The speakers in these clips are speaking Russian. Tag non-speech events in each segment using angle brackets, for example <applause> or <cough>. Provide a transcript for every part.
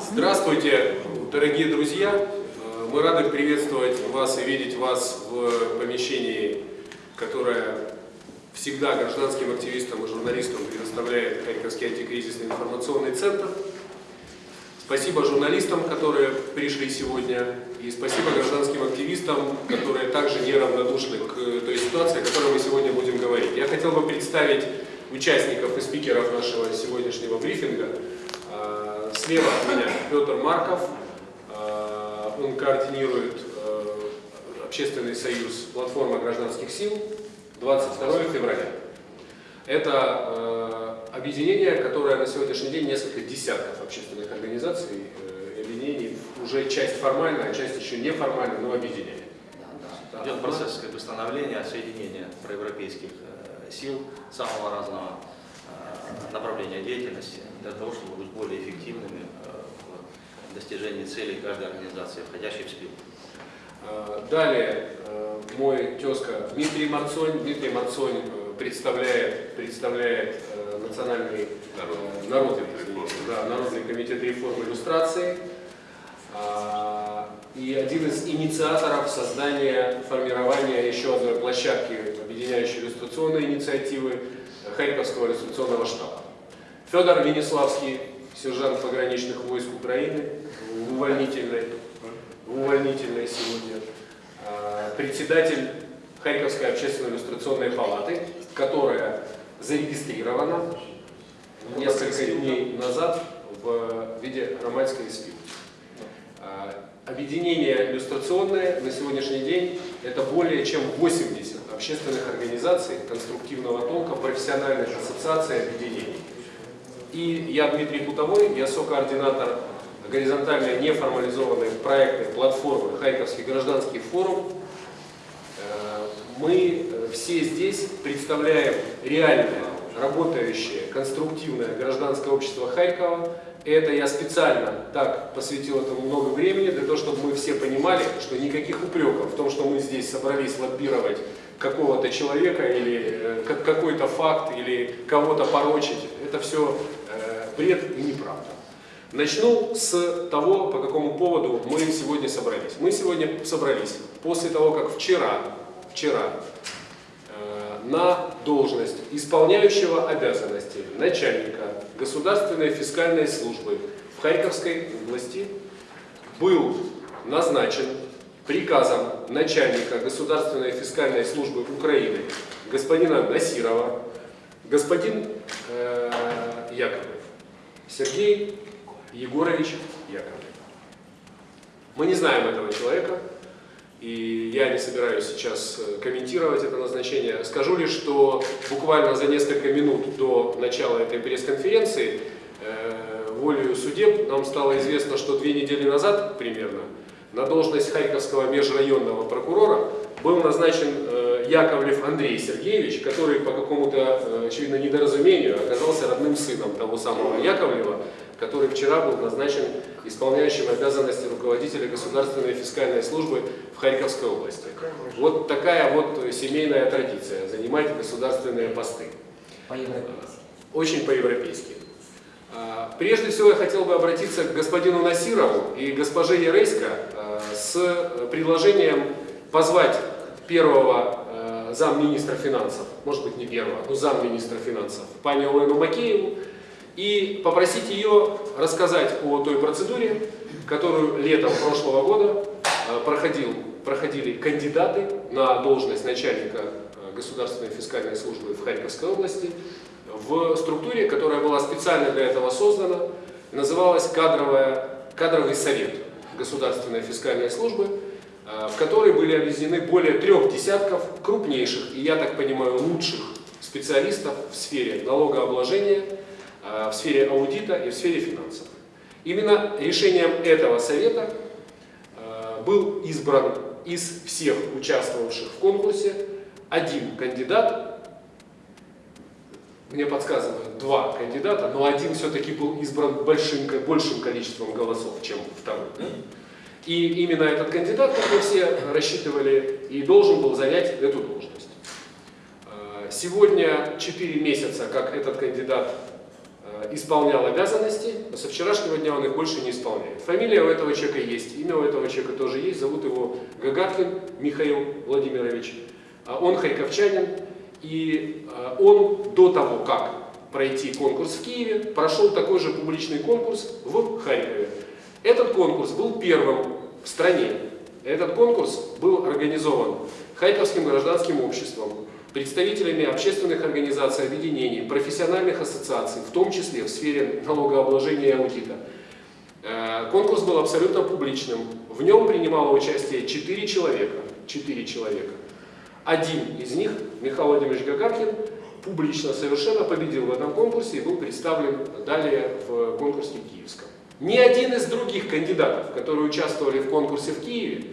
Здравствуйте, дорогие друзья! Мы рады приветствовать вас и видеть вас в помещении, которое всегда гражданским активистам и журналистам предоставляет Харьковский антикризисный информационный центр. Спасибо журналистам, которые пришли сегодня, и спасибо гражданским активистам, которые также неравнодушны к той ситуации, о которой мы сегодня будем говорить. Я хотел бы представить участников и спикеров нашего сегодняшнего брифинга. Слева от меня Петр Марков, а, он координирует а, общественный союз «Платформа гражданских сил» 22 февраля. Это э, объединение, которое на сегодняшний день несколько десятков общественных организаций, э, объединений, уже часть формальная, часть еще неформальная, но объединение. Идет процесс как бы, становления, соединения проевропейских э, сил самого разного э, направления деятельности для того, чтобы быть более эффективными э, в достижении целей каждой организации, входящей в СПИЛ. Э, Далее э, мой тезка Дмитрий Марцонь. Дмитрий Марцонь представляет, представляет национальный народный, извините, да, народный комитет реформ иллюстрации а, и один из инициаторов создания, формирования еще одной площадки, объединяющей иллюстрационные инициативы Харьковского иллюстрационного штаба. Федор Венеславский, сержант пограничных войск Украины, в увольнительной, в увольнительной сегодня, а, председатель Харьковской общественной иллюстрационной палаты, которая зарегистрирована несколько дней назад в виде романской СПИ. Объединение иллюстрационное на сегодняшний день это более чем 80 общественных организаций конструктивного толка, профессиональных ассоциаций, объединений. И я Дмитрий Путовой, я сокоординатор горизонтальной неформализованной проектной платформы Харьковский гражданский форум. Э, мы все здесь представляем реальное, работающее, конструктивное гражданское общество Харькова. Это я специально так посвятил этому много времени, для того, чтобы мы все понимали, что никаких упреков в том, что мы здесь собрались лоббировать какого-то человека или э, какой-то факт, или кого-то порочить, это все э, бред и неправда. Начну с того, по какому поводу мы сегодня собрались. Мы сегодня собрались после того, как вчера, вчера э, на должность исполняющего обязанности начальника Государственной фискальной службы в Харьковской области был назначен приказом начальника Государственной фискальной службы Украины господина Насирова господин э, Яковлев Сергей Егорович Яковлев. Мы не знаем этого человека, и я не собираюсь сейчас э, комментировать это назначение. Скажу лишь, что буквально за несколько минут до начала этой пресс-конференции э, волею судеб нам стало известно, что две недели назад примерно на должность Харьковского межрайонного прокурора был назначен э, Яковлев Андрей Сергеевич, который по какому-то, э, очевидно, недоразумению оказался родным сыном того самого Яковлева, который вчера был назначен исполняющим обязанности руководителя Государственной фискальной службы в Харьковской области. Вот такая вот семейная традиция, занимать государственные посты. По-европейски. Очень по-европейски. А, Прежде всего я хотел бы обратиться к господину Насирову и госпоже Ярейска а, с предложением позвать первого а, замминистра финансов, может быть не первого, но замминистра финансов, пани Олену Макееву, и попросить ее рассказать о той процедуре, которую летом прошлого года проходил, проходили кандидаты на должность начальника Государственной фискальной службы в Харьковской области в структуре, которая была специально для этого создана, называлась кадровая, кадровый совет Государственной фискальной службы, в которой были объединены более трех десятков крупнейших и, я так понимаю, лучших специалистов в сфере налогообложения, в сфере аудита и в сфере финансов. Именно решением этого совета был избран из всех участвовавших в конкурсе один кандидат, мне подсказывают два кандидата, но один все-таки был избран большим, большим количеством голосов, чем второй. Да? И именно этот кандидат, как мы все рассчитывали, и должен был занять эту должность. Сегодня 4 месяца, как этот кандидат э, исполнял обязанности, но со вчерашнего дня он их больше не исполняет. Фамилия у этого человека есть, имя у этого человека тоже есть, зовут его Гагаткин Михаил Владимирович. А Он харьковчанин, и э, он до того, как пройти конкурс в Киеве, прошел такой же публичный конкурс в Харькове. Этот конкурс был первым в стране. Этот конкурс был организован Харьковским гражданским обществом, представителями общественных организаций, объединений, профессиональных ассоциаций, в том числе в сфере налогообложения и аудита. Э, Конкурс был абсолютно публичным. В нем принимало участие 4 человека. 4 человека. Один из них, Михаил Владимирович Гагаркин, публично совершенно победил в этом конкурсе и был представлен далее в конкурсе Киевском. Ни один из других кандидатов, которые участвовали в конкурсе в Киеве,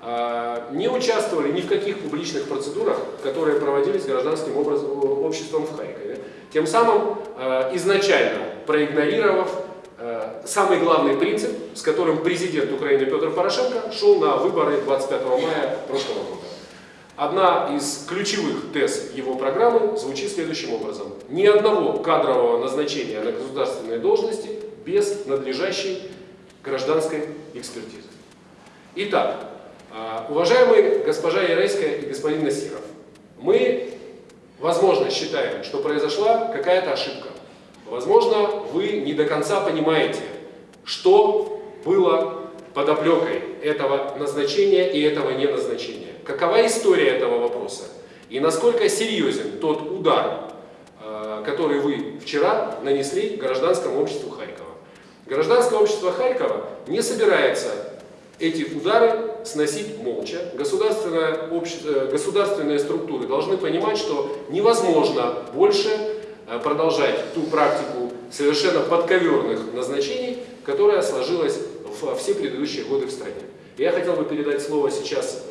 а, не участвовали ни в каких публичных процедурах, которые проводились гражданским образом, обществом в Харькове. Тем самым а, изначально проигнорировав а, самый главный принцип, с которым президент Украины Петр Порошенко шел на выборы 25 мая прошлого года. Одна из ключевых тез его программы звучит следующим образом. Ни одного кадрового назначения на государственные должности без надлежащей гражданской экспертизы. Итак, а, уважаемые госпожа Ярейская и господин Насиров, мы, возможно, считаем, что произошла какая-то ошибка. Возможно, вы не до конца понимаете, что было подоплекой этого назначения и этого неназначения. Какова история этого вопроса? И насколько серьезен тот удар, э, который вы вчера нанесли гражданскому обществу Харькова. Гражданское общество Харькова не собирается эти удары сносить молча. Э, государственные структуры должны понимать, что невозможно больше э, продолжать ту практику совершенно подковерных назначений, которая сложилась в все предыдущие годы в стране. Я хотел бы передать слово сейчас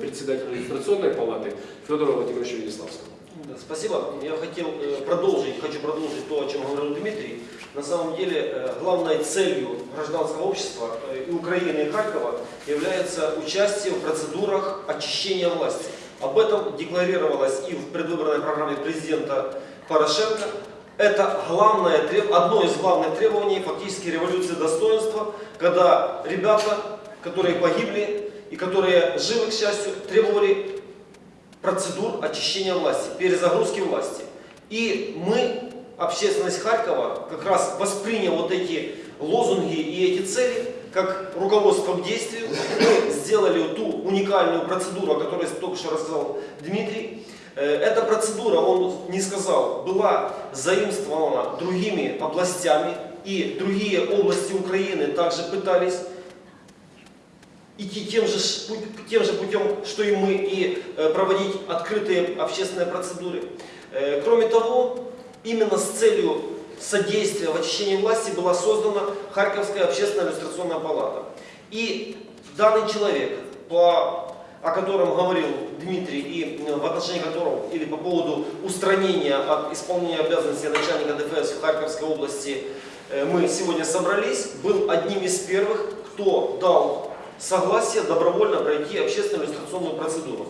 председателю регистрационной палаты Федору Владимировичу Венеславскому. Спасибо. Я хотел э, продолжить, хочу продолжить то, о чем говорил Дмитрий. На самом деле, э, главной целью гражданского общества э, и Украины, и Харькова является участие в процедурах очищения власти. Об этом декларировалось и в предвыборной программе президента Порошенко. Это главное, одно из главных требований фактически революции достоинства, когда ребята которые погибли и которые живы, к счастью, требовали процедур очищения власти, перезагрузки власти. И мы, общественность Харькова, как раз восприняв вот эти лозунги и эти цели, как руководство к действию, мы сделали ту уникальную процедуру, о которой только что рассказал Дмитрий. Э, эта процедура, он не сказал, была заимствована другими областями, и другие области Украины также пытались идти тем же, тем же путем, что и мы, и э, проводить открытые общественные процедуры. Э, кроме того, именно с целью содействия в очищении власти была создана Харьковская общественная иллюстрационная палата. И данный человек, по, о котором говорил Дмитрий, и э, в отношении которого, или по поводу устранения от исполнения обязанностей начальника ДФС в Харьковской области, мы сегодня собрались, был одним из первых, кто дал согласие добровольно пройти общественную иллюстрационную процедуру.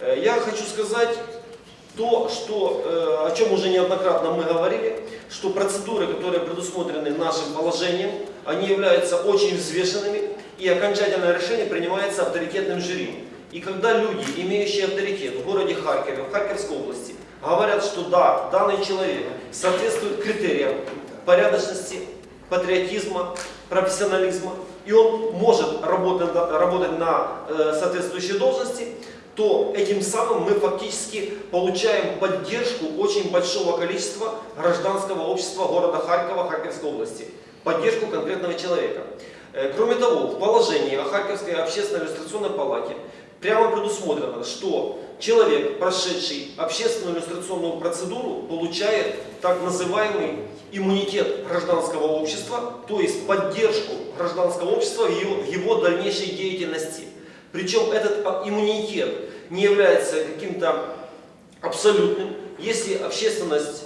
Э, я хочу сказать то, что, э, о чем уже неоднократно мы говорили, что процедуры, которые предусмотрены нашим положением, они являются очень взвешенными, и окончательное решение принимается авторитетным жюри. И когда люди, имеющие авторитет в городе Харькове, в Харьковской области, говорят, что да, данный человек соответствует критериям порядочности, патриотизма, профессионализма, и он может работать, работать на э, соответствующей должности, то этим самым мы фактически получаем поддержку очень большого количества гражданского общества города Харькова, Харьковской области. Поддержку конкретного человека. Э, кроме того, в положении о Харьковской общественной иллюстрационной палате прямо предусмотрено, что человек, прошедший общественную иллюстрационную процедуру, получает так называемый иммунитет гражданского общества, то есть поддержку гражданского общества в его, в его дальнейшей деятельности. Причем этот иммунитет не является каким-то абсолютным. Если общественность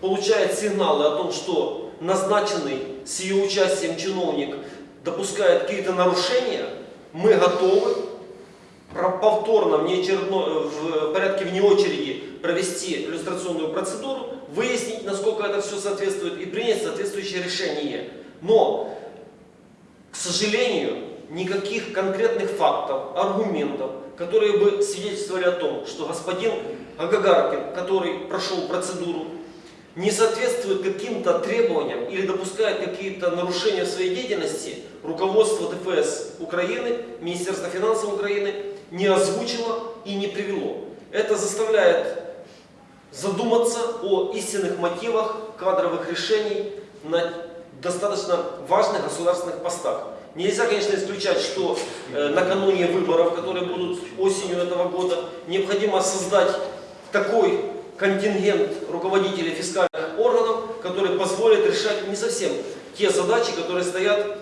получает сигналы о том, что назначенный с ее участием чиновник допускает какие-то нарушения, мы готовы повторно, в, в порядке вне очереди провести иллюстрационную процедуру, выяснить, насколько это все соответствует и принять соответствующее решение. Но, к сожалению, никаких конкретных фактов, аргументов, которые бы свидетельствовали о том, что господин Агагаркин, который прошел процедуру, не соответствует каким-то требованиям или допускает какие-то нарушения в своей деятельности, руководство ДФС Украины, Министерство финансов Украины не озвучило и не привело. Это заставляет задуматься о истинных мотивах кадровых решений на достаточно важных государственных постах. Нельзя, конечно, исключать, что э, накануне выборов, которые будут осенью этого года, необходимо создать такой контингент руководителей фискальных органов, который позволит решать не совсем те задачи, которые стоят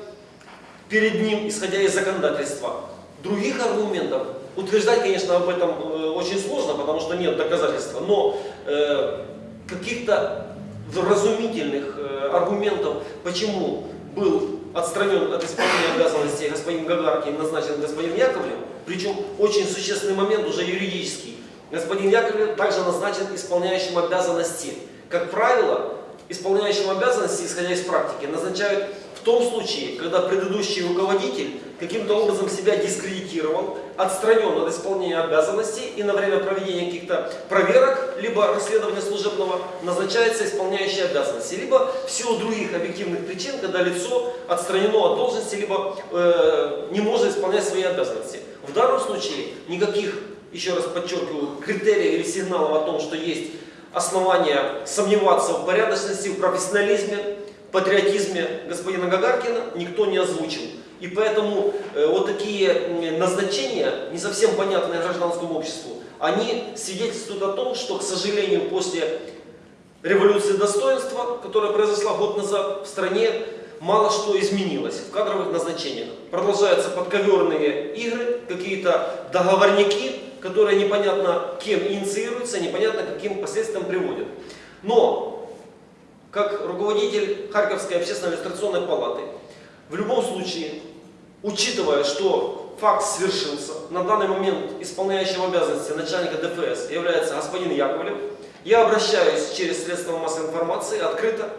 перед ним, исходя из законодательства. Других аргументов утверждать, конечно, об этом э, очень сложно, потому что нет доказательства, но э, каких-то вразумительных э, аргументов, почему был отстранен от исполнения обязанностей господин Гагаркин, назначен господин Яковлев, причем очень существенный момент уже юридический. Господин Яковлев также назначен исполняющим обязанности. Как правило, исполняющим обязанности, исходя из практики, назначают в том случае, когда предыдущий руководитель каким-то образом себя дискредитировал, отстранен от исполнения обязанностей и на время проведения каких-то проверок, либо расследования служебного, назначается исполняющий обязанности, либо в силу других объективных причин, когда лицо отстранено от должности, либо э, не может исполнять свои обязанности. В данном случае никаких, еще раз подчеркиваю, критериев или сигналов о том, что есть основания сомневаться в порядочности, в профессионализме, патриотизме господина Гагаркина никто не озвучил. И поэтому э, вот такие назначения, не совсем понятные гражданскому обществу, они свидетельствуют о том, что, к сожалению, после революции достоинства, которая произошла год назад в стране, мало что изменилось в кадровых назначениях. Продолжаются подковерные игры, какие-то договорники, которые непонятно кем инициируются, непонятно каким последствиям приводят. Но как руководитель Харьковской общественной иллюстрационной палаты, в любом случае, учитывая, что факт свершился, на данный момент исполняющим обязанности начальника ДФС является господин Яковлев, я обращаюсь через средства массовой информации открыто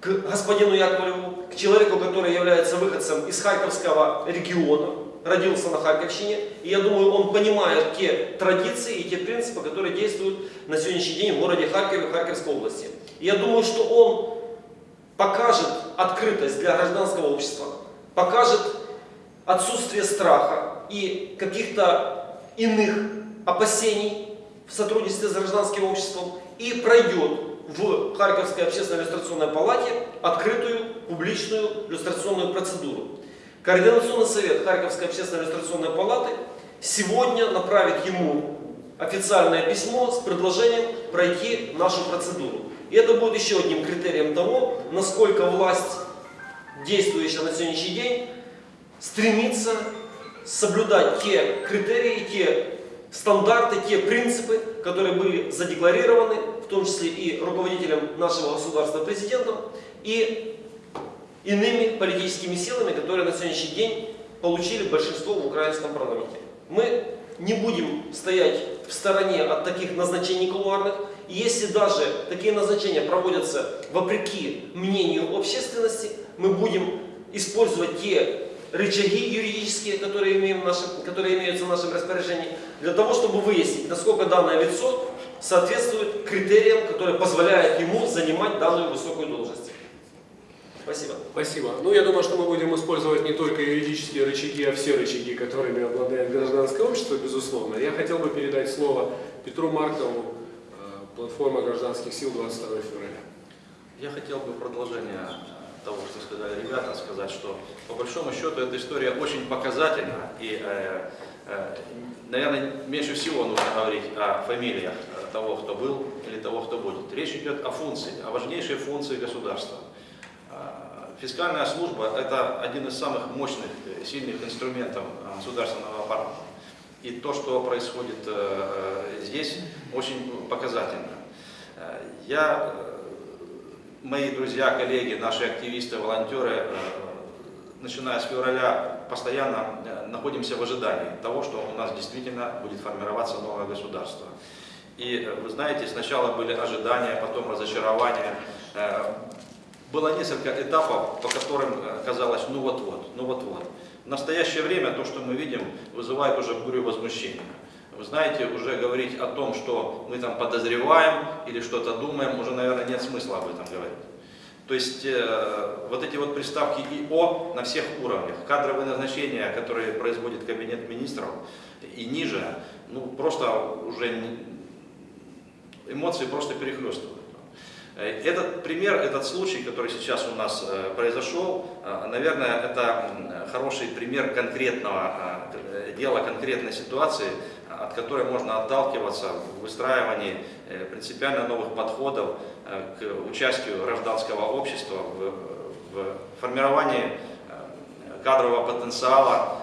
к господину Яковлеву, к человеку, который является выходцем из Харьковского региона, родился на Харьковщине, и я думаю, он понимает те традиции и те принципы, которые действуют на сегодняшний день в городе Харькове, Харьковской области. Я думаю, что он покажет открытость для гражданского общества, покажет отсутствие страха и каких-то иных опасений в сотрудничестве с гражданским обществом и пройдет в Харьковской общественной иллюстрационной палате открытую публичную иллюстрационную процедуру. Координационный совет Харьковской общественной иллюстрационной палаты сегодня направит ему официальное письмо с предложением пройти нашу процедуру. И это будет еще одним критерием того, насколько власть, действующая на сегодняшний день, стремится соблюдать те критерии, те стандарты, те принципы, которые были задекларированы, в том числе и руководителем нашего государства, президентом, и иными политическими силами, которые на сегодняшний день получили большинство в украинском парламенте. Мы не будем стоять в стороне от таких назначений кулуарных, и если даже такие назначения проводятся вопреки мнению общественности, мы будем использовать те рычаги юридические, которые, имеем в нашем, которые имеются в нашем распоряжении, для того, чтобы выяснить, насколько данное лицо соответствует критериям, которые позволяют ему занимать данную высокую должность. Спасибо. Спасибо. Ну, я думаю, что мы будем использовать не только юридические рычаги, а все рычаги, которыми обладает гражданское общество, безусловно. Я хотел бы передать слово Петру Маркову, платформа гражданских сил 22 февраля. Я хотел бы продолжение того, что сказали ребята, сказать, что по большому счету эта история очень показательна. И, э, э, наверное, меньше всего нужно говорить о фамилиях того, кто был или того, кто будет. Речь идет о функции, о важнейшей функции государства. Э, фискальная служба – это один из самых мощных, сильных инструментов государственного аппарата. И то, что происходит э, здесь, очень показательно. Э, я, э, мои друзья, коллеги, наши активисты, волонтеры, начиная с февраля, постоянно находимся в ожидании того, что у нас действительно будет формироваться новое государство. И э, вы знаете, сначала были ожидания, потом разочарования. Э, Было несколько этапов, по которым э, казалось, ну вот-вот, ну вот-вот. В настоящее время то, что мы видим, вызывает уже бурю возмущения. Вы знаете, уже говорить о том, что мы там подозреваем или что-то думаем, уже, наверное, нет смысла об этом говорить. То есть э, вот эти вот приставки ИО на всех уровнях, кадровые назначения, которые производит кабинет министров и ниже, ну просто уже эмоции просто перехлестывают. Э, Этот пример, этот случай, который сейчас у нас э, произошел, э, наверное, это хороший пример конкретного дела, конкретной ситуации, от которой можно отталкиваться в выстраивании принципиально новых подходов к участию гражданского общества в, в формировании кадрового потенциала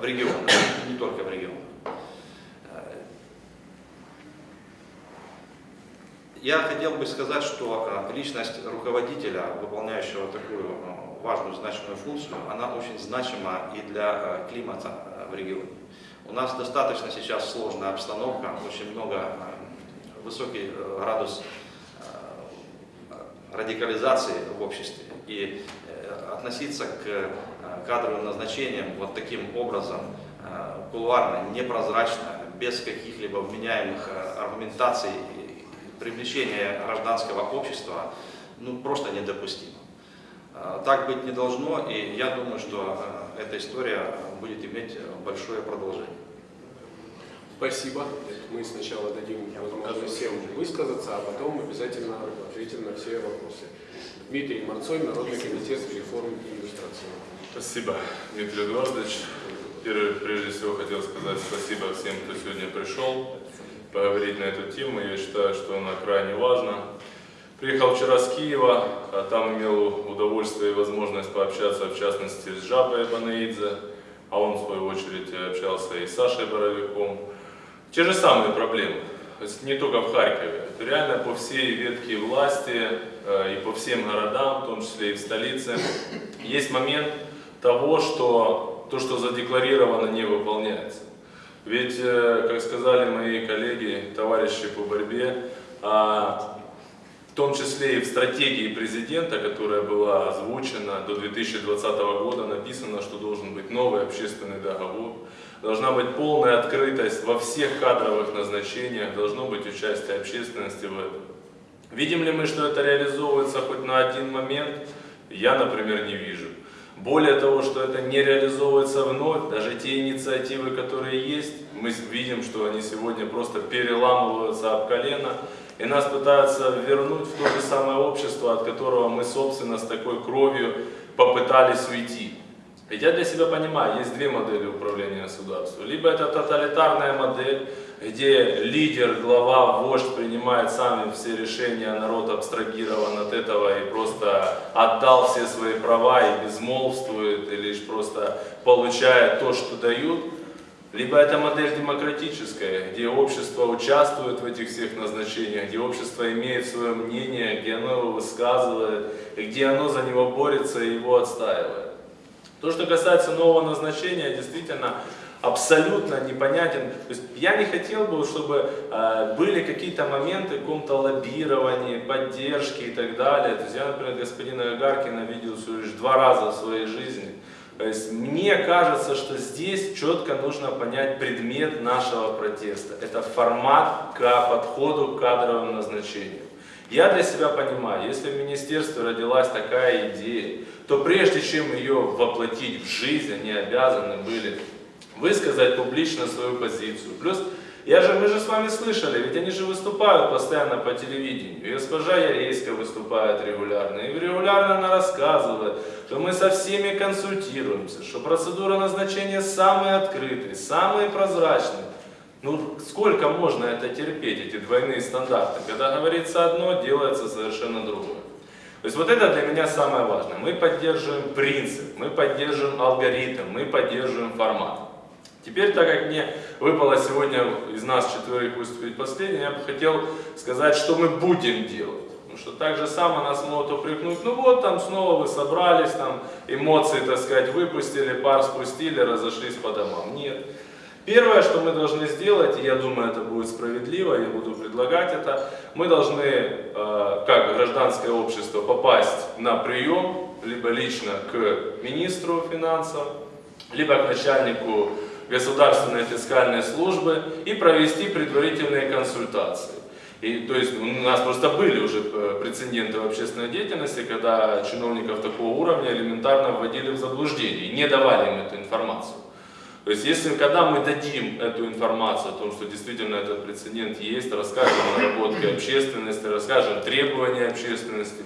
в регионах, не только в регионах. Э, Я хотел бы сказать, что э, личность руководителя, выполняющего такую э, важную, значимую функцию, она очень значима и для э, климата в регионе. У нас достаточно сейчас сложная обстановка, очень много, высокий э, градус радикализации в обществе. И э, относиться к кадровым назначениям вот таким образом, кулуарно, непрозрачно, без каких-либо вменяемых аргументаций и привлечения гражданского общества, ну, просто недопустимо. Э, Так быть не должно, и я думаю, что э, эта история будет иметь большое продолжение. Спасибо. Мы сначала дадим возможность всем высказаться, а потом обязательно ответим на все вопросы. Дмитрий Марцой, Народный комитет реформ и иллюстрации. Спасибо, Дмитрий Эдуардович. Первое, прежде всего хотел сказать спасибо всем, кто сегодня пришел поговорить на эту тему. Я считаю, что она крайне важна. Приехал вчера с Киева, а там имел удовольствие и возможность пообщаться, в частности, с Жабой Банаидзе, а он, в свою очередь, общался и с Сашей Боровиком. Те же самые проблемы, не только в Харькове, это реально по всей ветке власти э, и по всем городам, в том числе и в столице, есть момент того, что то, что задекларировано, не выполняется. Ведь, э, как сказали мои коллеги, товарищи по борьбе, а, в том числе и в стратегии президента, которая была озвучена до 2020 года, написано, что должен быть новый общественный договор, должна быть полная открытость во всех кадровых назначениях, должно быть участие общественности в этом. Видим ли мы, что это реализовывается хоть на один момент? Я, например, не вижу. Более того, что это не реализовывается вновь, даже те инициативы, которые есть, мы видим, что они сегодня просто переламываются об колено, и нас пытаются вернуть в то же самое общество, от которого мы, собственно, с такой кровью попытались уйти. Ведь я для себя понимаю, есть две модели управления государством. Либо это тоталитарная модель, где лидер, глава, вождь принимает сами все решения, а народ абстрагирован от этого и просто отдал все свои права и безмолвствует, и лишь просто получает то, что дают. Либо это модель демократическая, где общество участвует в этих всех назначениях, где общество имеет свое мнение, где оно его высказывает, где оно за него борется и его отстаивает. То, что касается нового назначения, действительно абсолютно непонятен. То есть я не хотел бы, чтобы э, были какие-то моменты в каком-то лоббировании, поддержки и так далее. То есть я, например, господина Гагаркина видел всего лишь два раза в своей жизни. То есть мне кажется, что здесь четко нужно понять предмет нашего протеста. Это формат к подходу к кадровым назначениям. Я для себя понимаю, если в министерстве родилась такая идея, то прежде чем ее воплотить в жизнь, они обязаны были высказать публично свою позицию. Плюс, я же, мы же с вами слышали, ведь они же выступают постоянно по телевидению. И госпожа Ярейская выступает регулярно, и регулярно она рассказывает, что мы со всеми консультируемся, что процедура назначения самые открытые, самые прозрачные. Ну, сколько можно это терпеть, эти двойные стандарты? Когда говорится одно, делается совершенно другое. То есть вот это для меня самое важное. Мы поддерживаем принцип, мы поддерживаем алгоритм, мы поддерживаем формат. Теперь, так как мне выпало сегодня из нас четверых выступить последним, я бы хотел сказать, что мы будем делать. Потому что так же само нас могут упрекнуть, ну вот там снова вы собрались, там эмоции, так сказать, выпустили, пар спустили, разошлись по домам. Нет. Первое, что мы должны сделать, и я думаю, это будет справедливо, я буду предлагать это, мы должны, э, как гражданское общество, попасть на прием, либо лично к министру финансов, либо к начальнику государственной фискальной службы и провести предварительные консультации. И, то есть у нас просто были уже э, прецеденты в общественной деятельности, когда чиновников такого уровня элементарно вводили в заблуждение не давали им эту информацию. То есть если когда мы дадим эту информацию о том, что действительно этот прецедент есть, расскажем о наработке общественности, расскажем требования общественности,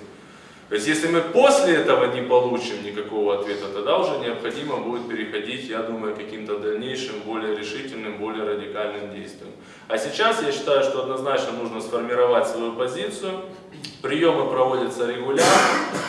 то есть если мы после этого не получим никакого ответа, тогда уже необходимо будет переходить, я думаю, к каким-то дальнейшим, более решительным, более радикальным действиям. А сейчас я считаю, что однозначно нужно сформировать свою позицию, приемы проводятся регулярно,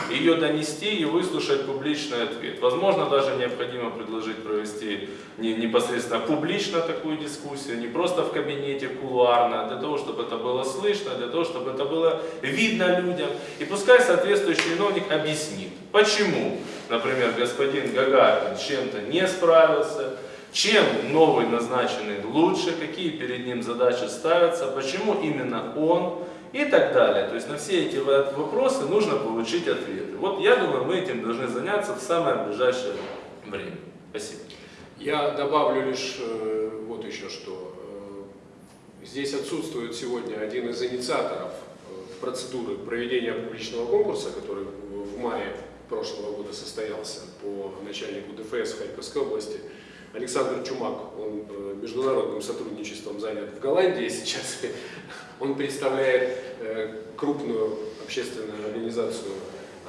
ее донести и выслушать публичный ответ. Возможно, даже необходимо предложить провести не, непосредственно публично такую дискуссию, не просто в кабинете кулуарно, а для того, чтобы это было слышно, для того, чтобы это было видно людям. И пускай соответствующий чиновник объяснит, почему, например, господин Гагарин чем-то не справился, чем новый назначенный лучше, какие перед ним задачи ставятся, почему именно он и так далее. То есть на все эти вопросы нужно получить ответы. Вот я думаю, мы этим должны заняться в самое ближайшее время. Спасибо. Я добавлю лишь э, вот еще что. Э, Здесь отсутствует сегодня один из инициаторов э, процедуры проведения публичного конкурса, который в мае прошлого года состоялся по начальнику ДФС Харьковской области. Александр Чумак, он международным сотрудничеством занят в Голландии сейчас. Он представляет э, крупную общественную организацию,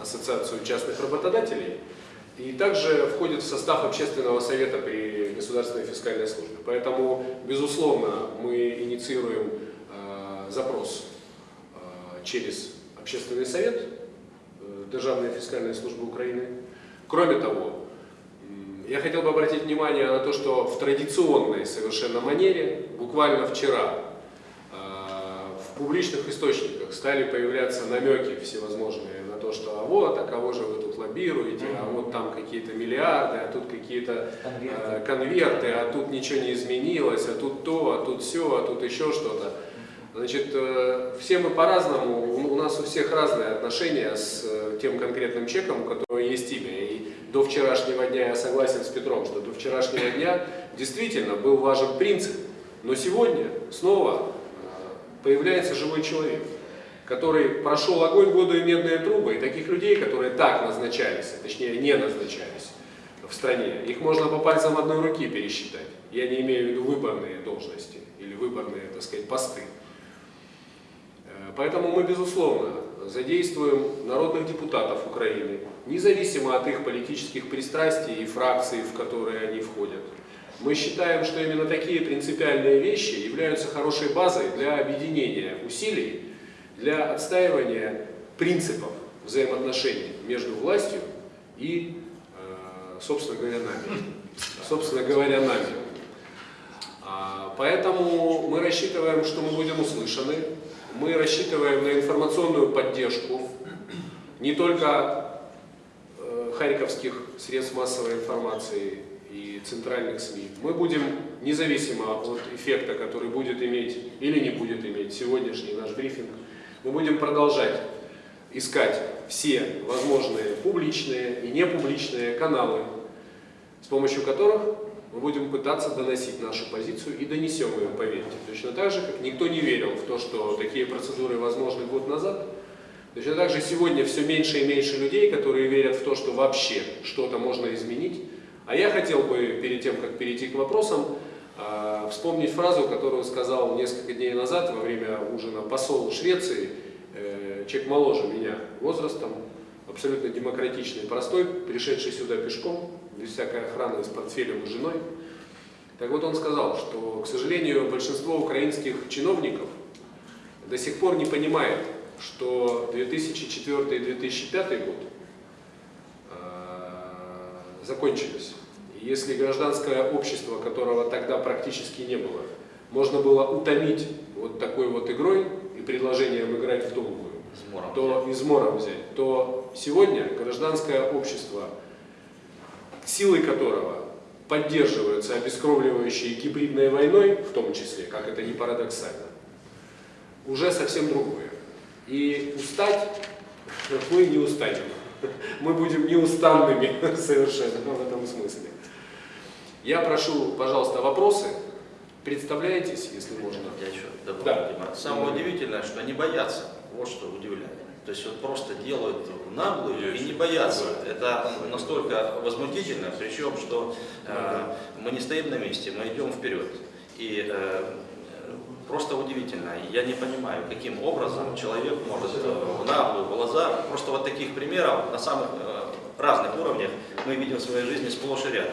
ассоциацию частных работодателей, и также входит в состав общественного совета при Государственной фискальной службе. Поэтому, безусловно, мы инициируем э, запрос через общественный совет Державной фискальной службы Украины. Кроме того, я хотел бы обратить внимание на то, что в традиционной совершенно манере, буквально вчера, публичных источниках стали появляться намеки всевозможные на то, что а вот, а кого же вы тут лоббируете, а вот там какие-то миллиарды, а тут какие-то конверты. конверты, а тут ничего не изменилось, а тут то, а тут все, а тут еще что-то. Значит, э, все мы по-разному, у нас у всех разные отношения с э, тем конкретным чеком, у которого есть имя. И до вчерашнего дня я согласен с Петром, что до вчерашнего дня действительно был важен принцип. Но сегодня снова э, появляется живой человек, который прошел огонь, воду и медные трубы. И таких людей, которые так назначались, точнее не назначались в стране, их можно по пальцам одной руки пересчитать. Я не имею в виду выборные должности или выборные, так сказать, посты. Поэтому мы, безусловно, задействуем народных депутатов Украины, независимо от их политических пристрастий и фракций, в которые они входят. Мы считаем, что именно такие принципиальные вещи являются хорошей базой для объединения усилий, для отстаивания принципов взаимоотношений между властью и, э, собственно говоря, нами. Собственно говоря, нами. А, поэтому мы рассчитываем, что мы будем услышаны, мы рассчитываем на информационную поддержку не только э, харьковских средств массовой информации центральных СМИ. Мы будем, независимо от эффекта, который будет иметь или не будет иметь сегодняшний наш брифинг, мы будем продолжать искать все возможные публичные и непубличные каналы, с помощью которых мы будем пытаться доносить нашу позицию и донесем ее, поверьте. Точно так же, как никто не верил в то, что такие процедуры возможны год назад, точно так же сегодня все меньше и меньше людей, которые верят в то, что вообще что-то можно изменить. А я хотел бы, перед тем, как перейти к вопросам, а, вспомнить фразу, которую сказал несколько дней назад во время ужина посол Швеции, э, человек моложе меня возрастом, абсолютно демократичный, простой, пришедший сюда пешком, без всякой охраны, с портфелем и женой. Так вот он сказал, что, к сожалению, большинство украинских чиновников до сих пор не понимает, что 2004 и 2005 год э, закончились. Если гражданское общество, которого тогда практически не было, можно было утомить вот такой вот игрой и предложением играть в долгую, измором то измором взять, то сегодня гражданское общество, силой которого поддерживаются обескровливающей гибридной войной, в том числе, как это не парадоксально, уже совсем другое. И устать <laughs> мы не устанем. <laughs> Мы будем неустанными <laughs> совершенно в этом смысле. Я прошу, пожалуйста, вопросы. Представляетесь, если можно. Я еще добавлю, Да. Дима. Самое удивительное, что они боятся. Вот что удивляет. То есть вот просто делают наглую и не боятся. Это настолько возмутительно, причем, что э, мы не стоим на месте, мы идем вперед. И э, просто удивительно. Я не понимаю, каким образом человек может э, в наглую, в глаза. Просто вот таких примеров на самых э, разных уровнях мы видим в своей жизни сплошь и рядом.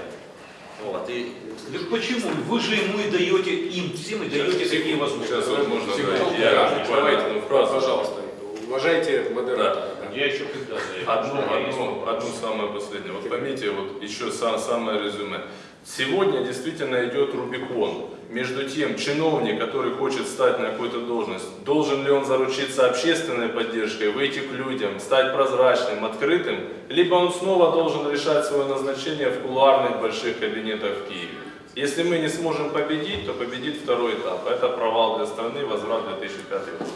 Вот. И Так почему? Вы же ему и даете, им всем и даете такие возможности. Сейчас вот можно Секунду, да, я давайте, одну фразу. пожалуйста, уважайте модератора. да. Я еще когда Одну, одну, одну самую последнюю. Вот поймите, вот еще сам, самое резюме. Сегодня действительно идет Рубикон между тем, чиновник, который хочет стать на какую-то должность, должен ли он заручиться общественной поддержкой, выйти к людям, стать прозрачным, открытым, либо он снова должен решать свое назначение в кулуарных больших кабинетах в Киеве. Если мы не сможем победить, то победит второй этап. Это провал для страны, возврат в 2005 год.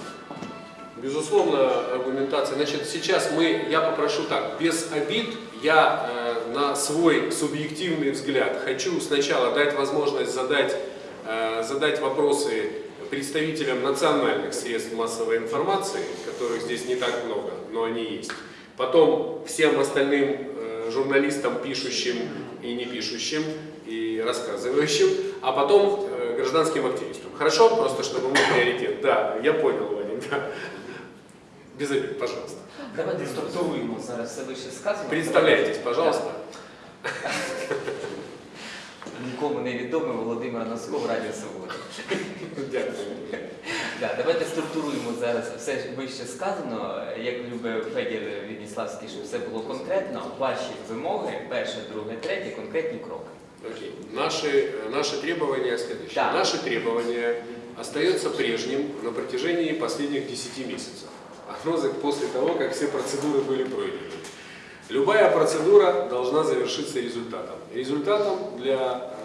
Безусловно, аргументация. Значит, сейчас мы, я попрошу так, без обид, я э, на свой субъективный взгляд хочу сначала дать возможность задать, задать вопросы представителям национальных средств массовой информации, которых здесь не так много, но они есть. Потом всем остальным э, журналистам, пишущим и не пишущим, и рассказывающим, а потом э, гражданским активистам. Хорошо? Просто чтобы мы приоритет. Да, я понял, Ваня, да. Без обид, пожалуйста. Давайте структуруємо зараз все вище сказано. Представляйтесь, пожалуйста Нікому не відомий Володимир Носков, Радіо Свобода. Дякую. Да, давайте структуруємо зараз все вище сказано. Як любить Федір Відніславський, щоб все було конкретно. Ваші вимоги, перше, друге, третє, конкретні кроки. Окей. Наши, э, наши требования следующие. Да. Наше требование остается прежним на протяжении последних 10 месяцев. Оно за- после того, как все процедуры были пройдены. Любая процедура должна завершиться результатом. Результатом для э,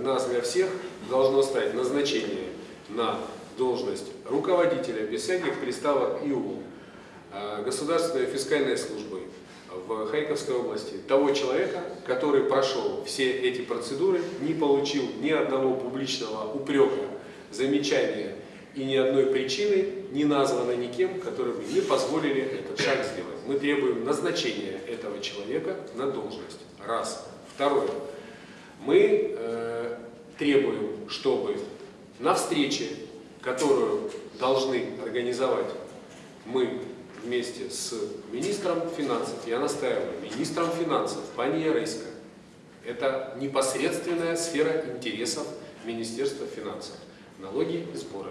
нас, для всех, должно стать назначение на должность руководителя без всяких приставок ИУ э, Государственной фискальной службы в Харьковской области того человека, который прошел все эти процедуры, не получил ни одного публичного упрека, замечания и ни одной причины не названо никем, которые бы не позволили этот шаг сделать. Мы требуем назначения этого человека на должность. Раз. Второе. Мы э, требуем, чтобы на встрече, которую должны организовать мы вместе с министром финансов, я настаиваю, министром финансов, пани Ярысько, это непосредственная сфера интересов Министерства финансов, налоги и сборы.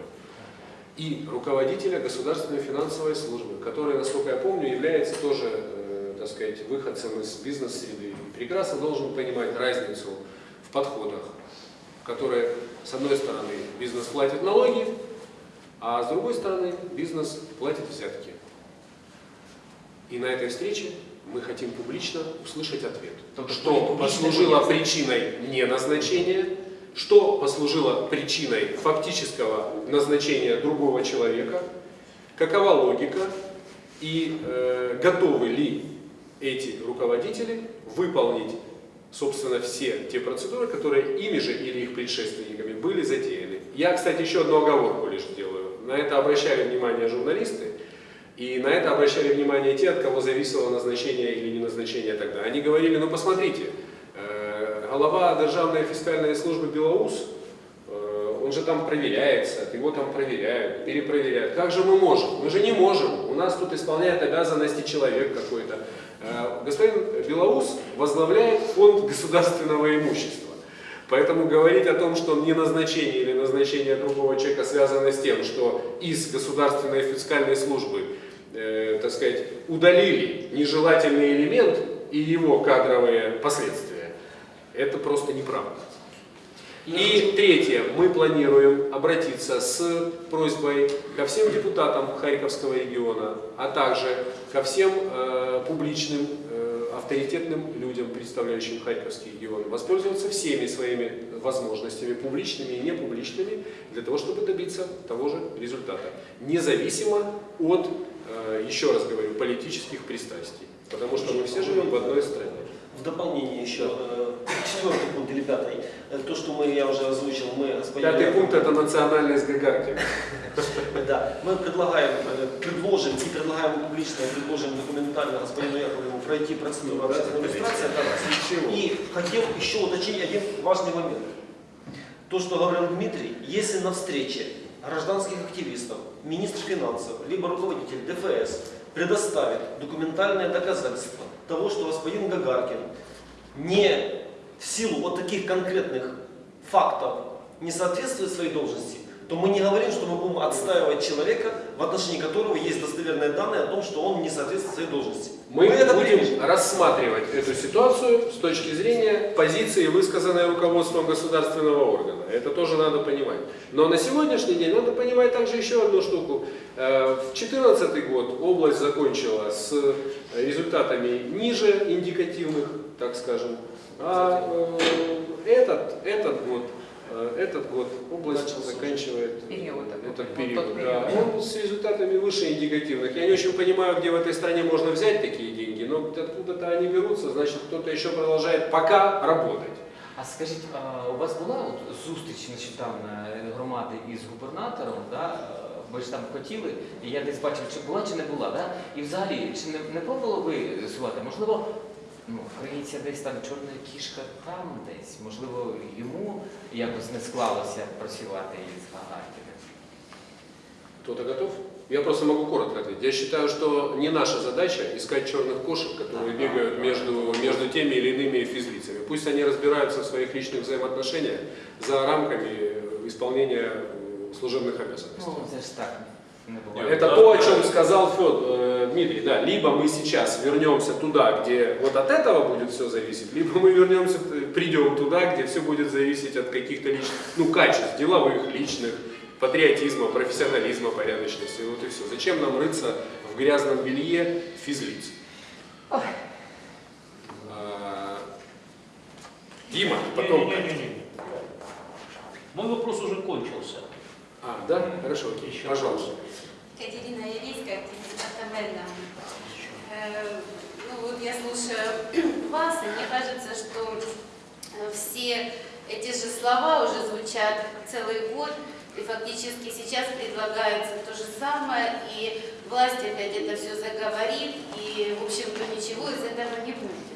И руководителя государственной финансовой службы, который, насколько я помню, является тоже, э, так сказать, выходцем из бизнес-среды. Прекрасно должен понимать разницу подходах, которые, с одной стороны, бизнес платит налоги, а с другой стороны, бизнес платит взятки. И на этой встрече мы хотим публично услышать ответ, Тобто что послужило будет. причиной неназначения, что послужило причиной фактического назначения другого человека, какова логика и э, готовы ли эти руководители выполнить, собственно, все те процедуры, которые ими же или их предшественниками были затеяны. Я, кстати, еще одну оговорку лишь сделаю. На это обращали внимание журналисты, и на это обращали внимание те, от кого зависело назначение или не назначение тогда. Они говорили, ну посмотрите, э, голова Державной фискальной службы Белоус, э, он же там проверяется, его там проверяют, перепроверяют. Как же мы можем? Мы же не можем. У нас тут исполняет обязанности человек какой-то. Господин Белоус возглавляет фонд государственного имущества. Поэтому говорить о том, что не назначение или назначение другого человека связано с тем, что из государственной фискальной службы, э, так сказать, удалили нежелательный элемент и его кадровые последствия, это просто неправда. И третье, мы планируем обратиться с просьбой ко всем депутатам Харьковского региона, а также ко всем э, публичным авторитетным людям, представляющим Харьковский регион, воспользоваться всеми своими возможностями, публичными и непубличными, для того, чтобы добиться того же результата, независимо от, э, еще раз говорю, политических пристрастий. Потому что мы все живем в одной стране. В дополнение еще, э, четвертый пункт или пятый, Э, то, что мы, я уже озвучил, мы господину Пятый пункт – это национальность Гагарки. <laughs> Да, мы предлагаем, э, предложим и предлагаем публично, предложим документально господину Яковлеву пройти процедуру общественной регистрации. И хотел еще уточнить один важный момент. То, что говорил Дмитрий, если на встрече гражданских активистов, министр финансов, либо руководитель ДФС предоставит документальное доказательство того, что господин Гагаркин не в силу вот таких конкретных фактов не соответствует своей должности, то мы не говорим, что мы будем отстаивать человека, в отношении которого есть достоверные данные о том, что он не соответствует своей должности. Мы это будем примем. рассматривать эту ситуацию с точки зрения позиции, высказанной руководством государственного органа. Это тоже надо понимать. Но на сегодняшний день надо понимать также еще одну штуку. Э, В 2014 год область закончила с результатами ниже индикативных, так скажем. А э, этот, этот год э, этот год область заканчивает Период такой, этот вот период. тот да. период. Он с результатами выше индикативных. Я не очень понимаю, где в этой стране можно взять такие деньги, но откуда-то они берутся, значит кто-то еще продолжает пока работать. А скажіть, а у вас була от зустріч нещодавно громади із губернатором, да? е, ви ж там хотіли, і я десь бачив, чи була, чи не була, да? і взагалі, чи не, не пробували ви з'ясувати? Можливо, ну, криється десь там чорна кішка там десь, можливо, йому якось не склалося працювати із Гагаркіним. Кто-то готов? Я просто могу коротко ответить. Я считаю, что не наша задача искать черных кошек, которые Ага. бегают между, между теми или иными физлицами. Пусть они разбираются в своих личных взаимоотношениях за рамками э, исполнения э, служебных обязанностей. Ну, це ж так не буває. Это то, о чем сказал Фед, э, Дмитрий. Да, либо мы сейчас вернемся туда, где вот от этого будет все зависеть, либо мы вернемся, э, придем туда, где все будет зависеть от каких-то личных, ну, качеств, деловых, личных, патриотизма, профессионализма, порядочности. Вот и все. Зачем нам рыться в грязном белье физлиц? А, Дима, потом... Не-не-не-не. Мой вопрос уже кончился. А, да? Хорошо, окей. Еще Пожалуйста. Катерина Явейская, департамента. Э, Ну вот я слушаю <clears throat> вас, и мне кажется, что э, все эти же слова уже звучат целый год, и фактически сейчас предлагается то же самое, и власть опять это все заговорит, и, в общем-то, ничего из этого не будет.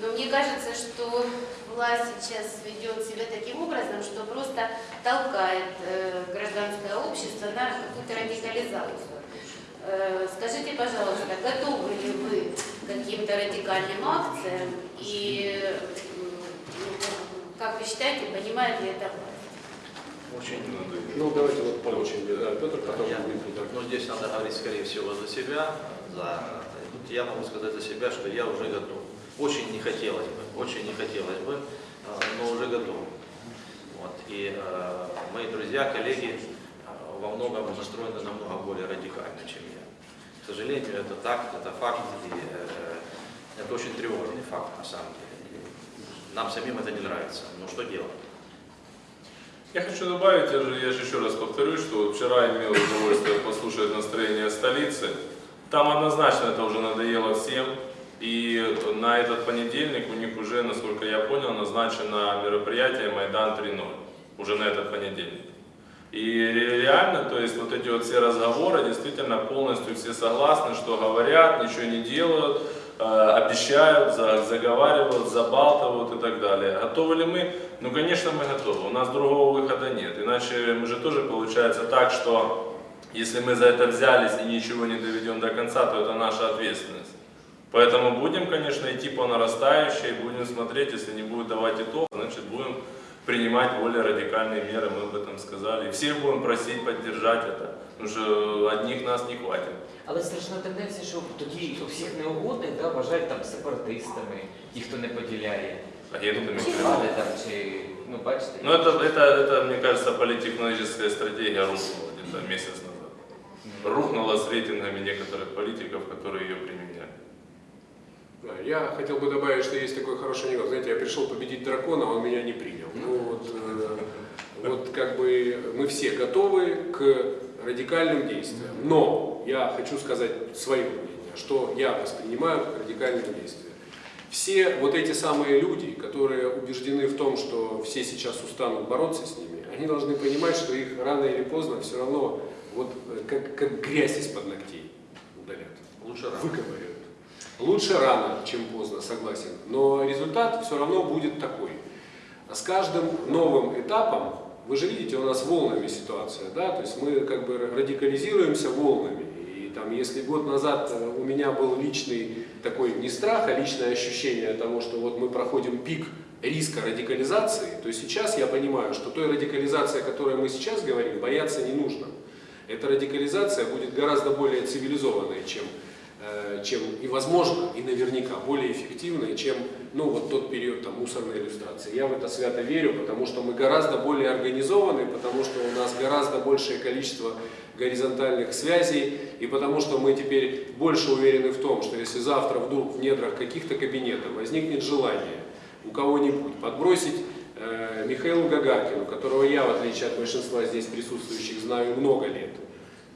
Но мне кажется, что власть сейчас ведет себя таким образом, что просто толкает э, гражданское общество на какую-то радикализацию. Э, скажите, пожалуйста, готовы ли вы к каким-то радикальным акциям и э, как вы считаете, понимает ли это власть? Очень Ну, давайте вот по очереди. Да, Петр, потом Я- Дмитрий. да. Но здесь надо говорить, скорее всего, за себя. За... Я могу сказать за себя, что я уже готов. Очень не хотелось бы, очень не хотелось бы, э, но уже готов. Вот. И э, мои друзья, коллеги э, во многом настроены намного более радикально, чем я. К сожалению, это так, это факт, и э, это очень тревожный факт на самом деле. Нам самим это не нравится. Но что делать? Я хочу добавить, я же, я же еще раз повторюсь, что вчера имел удовольствие послушать настроение столицы. Там однозначно это уже надоело всем. И на этот понедельник у них уже, насколько я понял, назначено мероприятие Майдан 3.0. Уже на этот понедельник. И реально, то есть вот эти вот все разговоры, действительно полностью все согласны, что говорят, ничего не делают, э, обещают, за- заговаривают, забалтывают и так далее. Готовы ли мы? Ну, конечно, мы готовы. У нас другого выхода нет. Иначе мы же тоже получается так, что если мы за это взялись и ничего не доведем до конца, то это наша ответственность. Поэтому будем, конечно, идти по нарастающей, будем смотреть, если не будет давать итог, значит будем принимать более радикальные меры, мы об этом сказали. И всех будем просить поддержать это, потому что одних нас не хватит. Але страшна тенденція, що тоді всіх неугодних да, вважають там сепаратистами, ті, хто не поділяє Агентами чи Кремля. влади там, чи ну бачите. Ну это, это, это, мне кажется, политтехнологическая стратегия рухнула где-то месяц назад. Рухнула с рейтингами некоторых политиков, которые ее применяли. Да, Я хотел бы добавить, что есть такой хороший анекдот. Знаете, я пришел победить дракона, а он меня не принял. Ну вот, э, вот как бы мы все готовы к радикальным действиям. Но я хочу сказать свое мнение, что я воспринимаю как радикальные действия. Все вот эти самые люди, которые убеждены в том, что все сейчас устанут бороться с ними, они должны понимать, что их рано или поздно все равно вот э, как, как грязь из-под ногтей удалят Лучше рано. выковыривают. Лучше рано, чем поздно, согласен. Но результат все равно будет такой. С каждым новым этапом, вы же видите, у нас волнами ситуация, да, то есть мы как бы радикализируемся волнами. И там, если год назад э, у меня был личный такой не страх, а личное ощущение того, что вот мы проходим пик риска радикализации, то сейчас я понимаю, что той радикализации, о которой мы сейчас говорим, бояться не нужно. Эта радикализация будет гораздо более цивилизованной, чем чем и возможно, и наверняка более эффективной, чем ну, вот тот период там, мусорной иллюстрации. Я в это свято верю, потому что мы гораздо более организованы, потому что у нас гораздо большее количество горизонтальных связей, и потому что мы теперь больше уверены в том, что если завтра вдруг в недрах каких-то кабинетов возникнет желание у кого-нибудь подбросить э, Михаилу Гагаркину, которого я, в отличие от большинства здесь присутствующих, знаю много лет,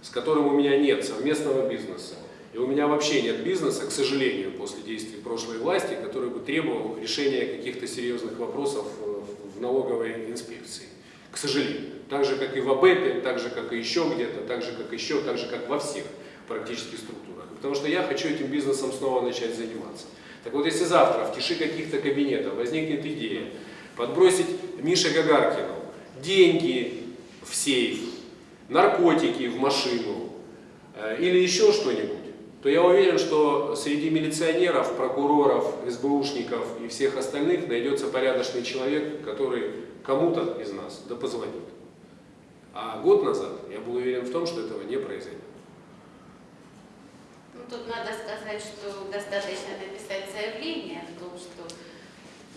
с которым у меня нет совместного бизнеса, и у меня вообще нет бизнеса, к сожалению, после действий прошлой власти, который бы требовал решения каких-то серьезных вопросов э, в налоговой инспекции. К сожалению. Так же, как и в АБЭПе, так же, как и еще где-то, так же, как еще, так же, как во всех практически структурах. Потому что я хочу этим бизнесом снова начать заниматься. Так вот, если завтра в тиши каких-то кабинетов возникнет идея подбросить Мише Гагаркину деньги в сейф, наркотики в машину э, или еще что-нибудь, то я уверен, что среди милиционеров, прокуроров, СБУшников и всех остальных найдется порядочный человек, который кому-то из нас да позвонит. А год назад я был уверен в том, что этого не произойдет. Ну, тут надо сказать, что достаточно написать заявление о том, что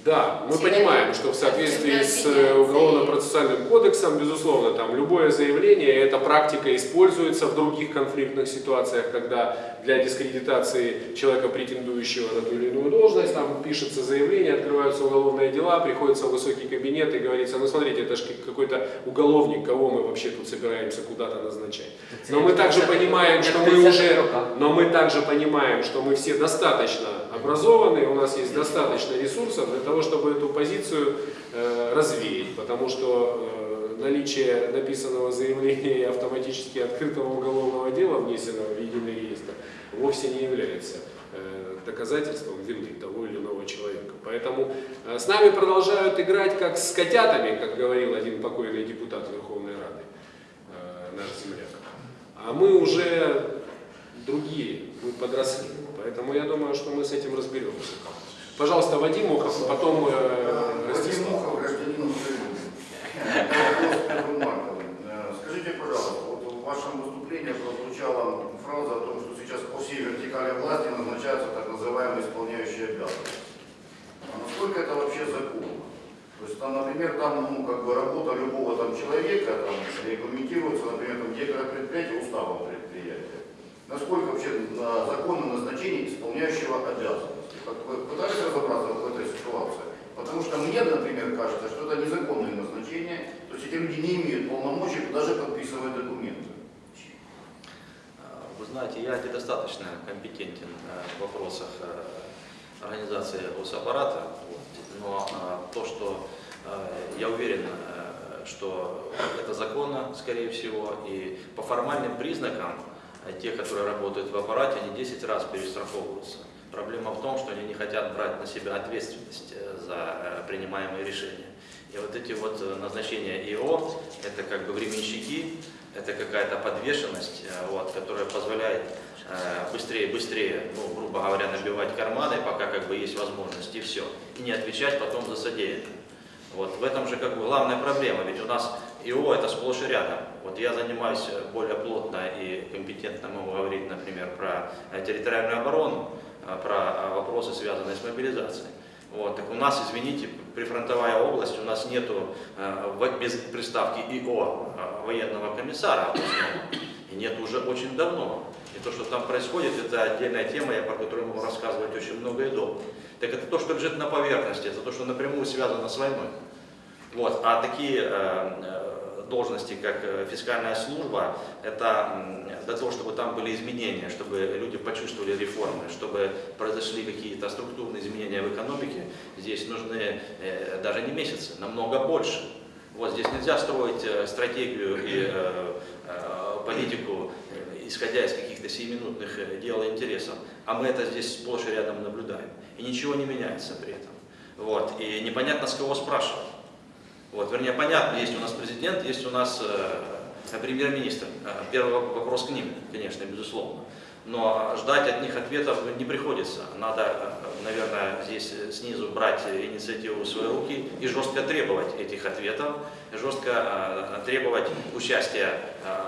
Да, мы понимаем, что в соответствии с э, уголовно-процессуальным кодексом, безусловно, там любое заявление, эта практика используется в других конфликтных ситуациях, когда для дискредитации человека, претендующего на ту или иную должность, там пишется заявление, открываются уголовные дела, приходится в высокий кабинет и говорится, ну смотрите, это же какой-то уголовник, кого мы вообще тут собираемся куда-то назначать. Но мы также понимаем, что мы уже, но мы также понимаем, что мы все достаточно образованы, у нас есть достаточно ресурсов для того, чтобы эту позицию э, развеять, потому что э, наличие написанного заявления и автоматически открытого уголовного дела, внесенного в единый реестр, вовсе не является э, доказательством вины того или иного человека. Поэтому э, с нами продолжают играть как с котятами, как говорил один покойный депутат Верховной Рады, э, наш земляк. А мы уже подросли. Поэтому я думаю, что мы с этим разберемся. Пожалуйста, Вадим Мохов, потом э, Вадим. Мухов, гражданин <laughs> Скажите, пожалуйста, вот в вашем выступлении прозвучала фраза о том, что сейчас по всей вертикали власти назначаются так называемые исполняющие обязанности. А насколько это вообще законно? То есть, там, например, там, ну, как бы работа любого там человека там, регламентируется, например, там, директора предприятия уставом предприятия. Насколько вообще на законно назначение исполняющего обязанности? Пытались разобраться в этой ситуации? Потому что мне, например, кажется, что это незаконное назначение, то есть эти люди не имеют полномочий даже подписывать документы. Вы знаете, я недостаточно компетентен э, в вопросах э, организации госаппарата, но э, то, что э, я уверен, что это законно, скорее всего, и по формальным признакам э, те, которые работают в аппарате, они 10 раз перестраховываются. Проблема в том, что они не хотят брать на себя ответственность э, за э, принимаемые решения. И вот эти вот э, назначения ИО, это как бы временщики, это какая-то подвешенность, вот, которая позволяет быстрее, быстрее, ну, грубо говоря, набивать карманы, пока как бы есть возможность, и все. И не отвечать потом за содеянное. Вот в этом же как бы главная проблема, ведь у нас ИО это сплошь и рядом. Вот я занимаюсь более плотно и компетентно могу говорить, например, про э, территориальную оборону, э, про э, вопросы, связанные с мобилизацией. Вот, так у нас, извините, прифронтовая область, у нас нету э, без приставки ИО э, военного комиссара, и нет уже очень давно. И То, что там происходит, это отдельная тема, я про которую могу рассказывать очень много и долго. Так это то, что лежит на поверхности, это то, что напрямую связано с войной. Вот. А такие э, должности, как э, фискальная служба, это для того, чтобы там были изменения, чтобы люди почувствовали реформы, чтобы произошли какие-то структурные изменения в экономике, здесь нужны э, даже не месяцы, намного больше. Вот здесь нельзя строить э, стратегию и политику, исходя из каких-то сиюминутных дел и интересов. А мы это здесь сплошь и рядом наблюдаем. И ничего не меняется при этом. Вот. И непонятно, с кого спрашивать. Вот, вернее, понятно, есть у нас президент, есть у нас э, премьер-министр. Э, Первый воп- вопрос к ним, конечно, безусловно. Но ждать от них ответов не приходится. Надо, э, наверное, здесь э, снизу брать инициативу в свои руки и жестко требовать этих ответов, жестко требовать участия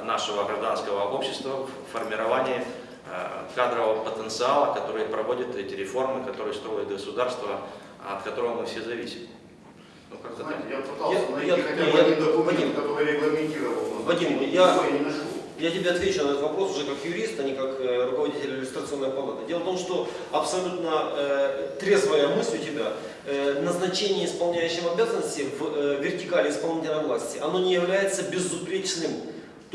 нашего гражданского общества в формировании кадрового потенциала, который проводит эти реформы, которые строит государство, от которого мы все зависим. Ну, так. Знаете, я пытался Я- найти я- хотя бы я- один документ, Вадим. который регламентировал Вадим, я- не нашел. Я тебе отвечу на этот вопрос уже как юрист, а не как э, руководитель иллюстрационной палаты. Дело в том, что абсолютно э, трезвая мысль у тебя, э, назначение исполняющим обязанности в э, вертикали исполнительной власти, оно не является безупречным.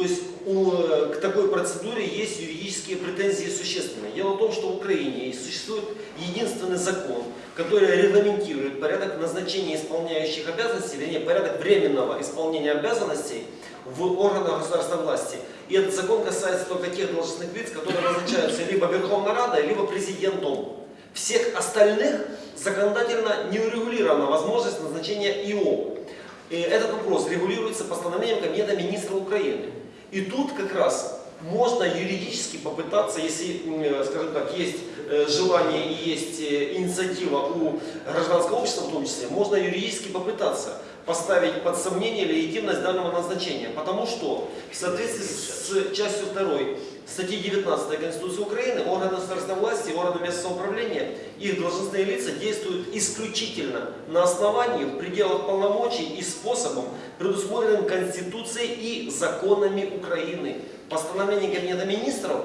То есть у, э, к такой процедуре есть юридические претензии существенные. Дело в том, что в Украине существует единственный закон, который регламентирует порядок назначения исполняющих обязанностей, вернее, порядок временного исполнения обязанностей в органах государственной власти. И этот закон касается только тех должностных лиц, которые назначаются либо Верховной Радой, либо президентом. Всех остальных законодательно не урегулирована возможность назначения ИО. И этот вопрос регулируется постановлением Кабинета министра Украины. И тут как раз можно юридически попытаться, если, м, скажем так, есть э, желание и есть э, инициатива у гражданского общества в том числе, можно юридически попытаться поставить под сомнение легитимность данного назначения. Потому что в соответствии с частью 2 статьи 19 Конституции Украины органы государственной власти, органы местного управления, их должностные лица действуют исключительно на основании, в пределах полномочий и способом, предусмотренным Конституцией и законами Украины. Постановления Кабинета министров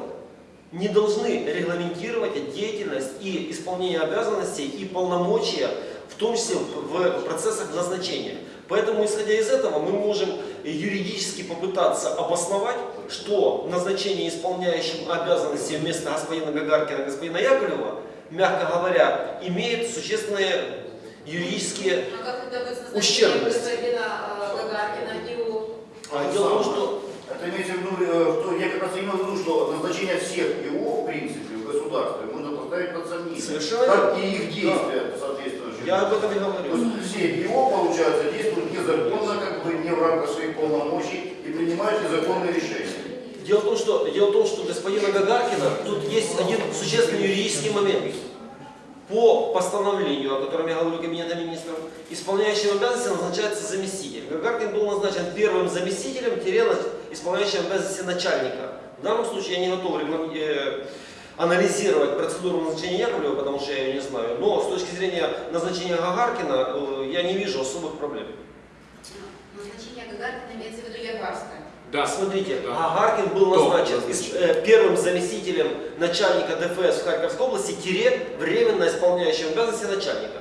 не должны регламентировать деятельность и исполнение обязанностей и полномочия, в том числе в процессах назначения. Поэтому, исходя из этого, мы можем юридически попытаться обосновать, что назначение исполняющим обязанности вместо господина Гагаркина господина Яковлева, мягко говоря, имеет существенные юридические... А господина э, Гагаркина и у... А, Дело в том, что Это имеется в виду, э, что я как раз имел в виду, что назначение всех ИО, в принципе, в государстве, можно поставить под сомнение. Совершенно Как и их действия соответствующие. Я об этом и То говорю. есть все ИО, получается, действуют незаконно, как бы не в рамках своих полномочий и принимают незаконные решения. Дело в том, что, дело в том, что господина Гагаркина тут есть один существенный юридический момент. По постановлению, о котором я говорю Кабинета министров, исполняющим обязанности назначается заместитель. Гагаркин был назначен первым заместителем, исполняющим обязанности начальника. В данном случае я не готов реглам- э, анализировать процедуру назначения Яковлева, потому что я ее не знаю. Но с точки зрения назначения Гагаркина э, я не вижу особых проблем. Назначение Гагаркина имеется в виду Ягарская. Да. Смотрите, Да. Гагаркин был назначен из- э, первым заместителем начальника ДФС в Харьковской области, тире временно исполняющим обязанности начальника.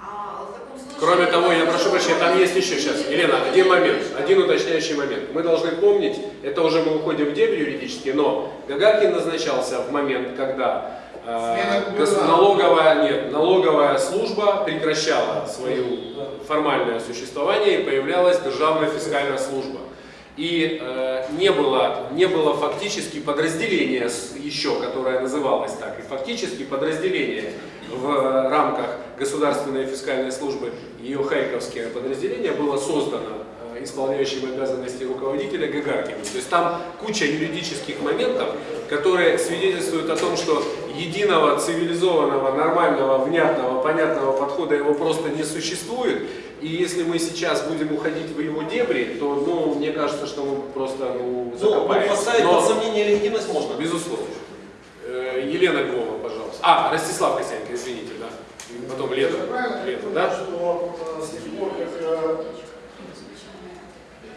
А в таком случае... Кроме того, я прошу прощения, там есть еще сейчас. Елена, один момент, один уточняющий момент. Мы должны помнить, это уже мы уходим в дебри юридические, но Гагаркин назначался в момент, когда э, налоговая, нет, налоговая служба прекращала свое формальное существование и появлялась Державная фискальная служба. И э, не, было, не было фактически подразделения еще, которое называлось так, и фактически подразделение в рамках Государственной фискальной службы, ее хайковское подразделение было создано э, исполняющим обязанности руководителя Гагаркиным. То есть там куча юридических моментов, которые свидетельствуют о том, что единого цивилизованного, нормального, внятного, понятного подхода его просто не существует. И если мы сейчас будем уходить в его дебри, то, ну, мне кажется, что мы просто ну, Ну, закопаемся. поставить Но- под сомнение легитимность можно. Безусловно. Э, Елена пожалуйста. А, Ростислав Косяненко, извините, да. Потом Лето. Лето, понимаю, да? что с тех пор, как... э,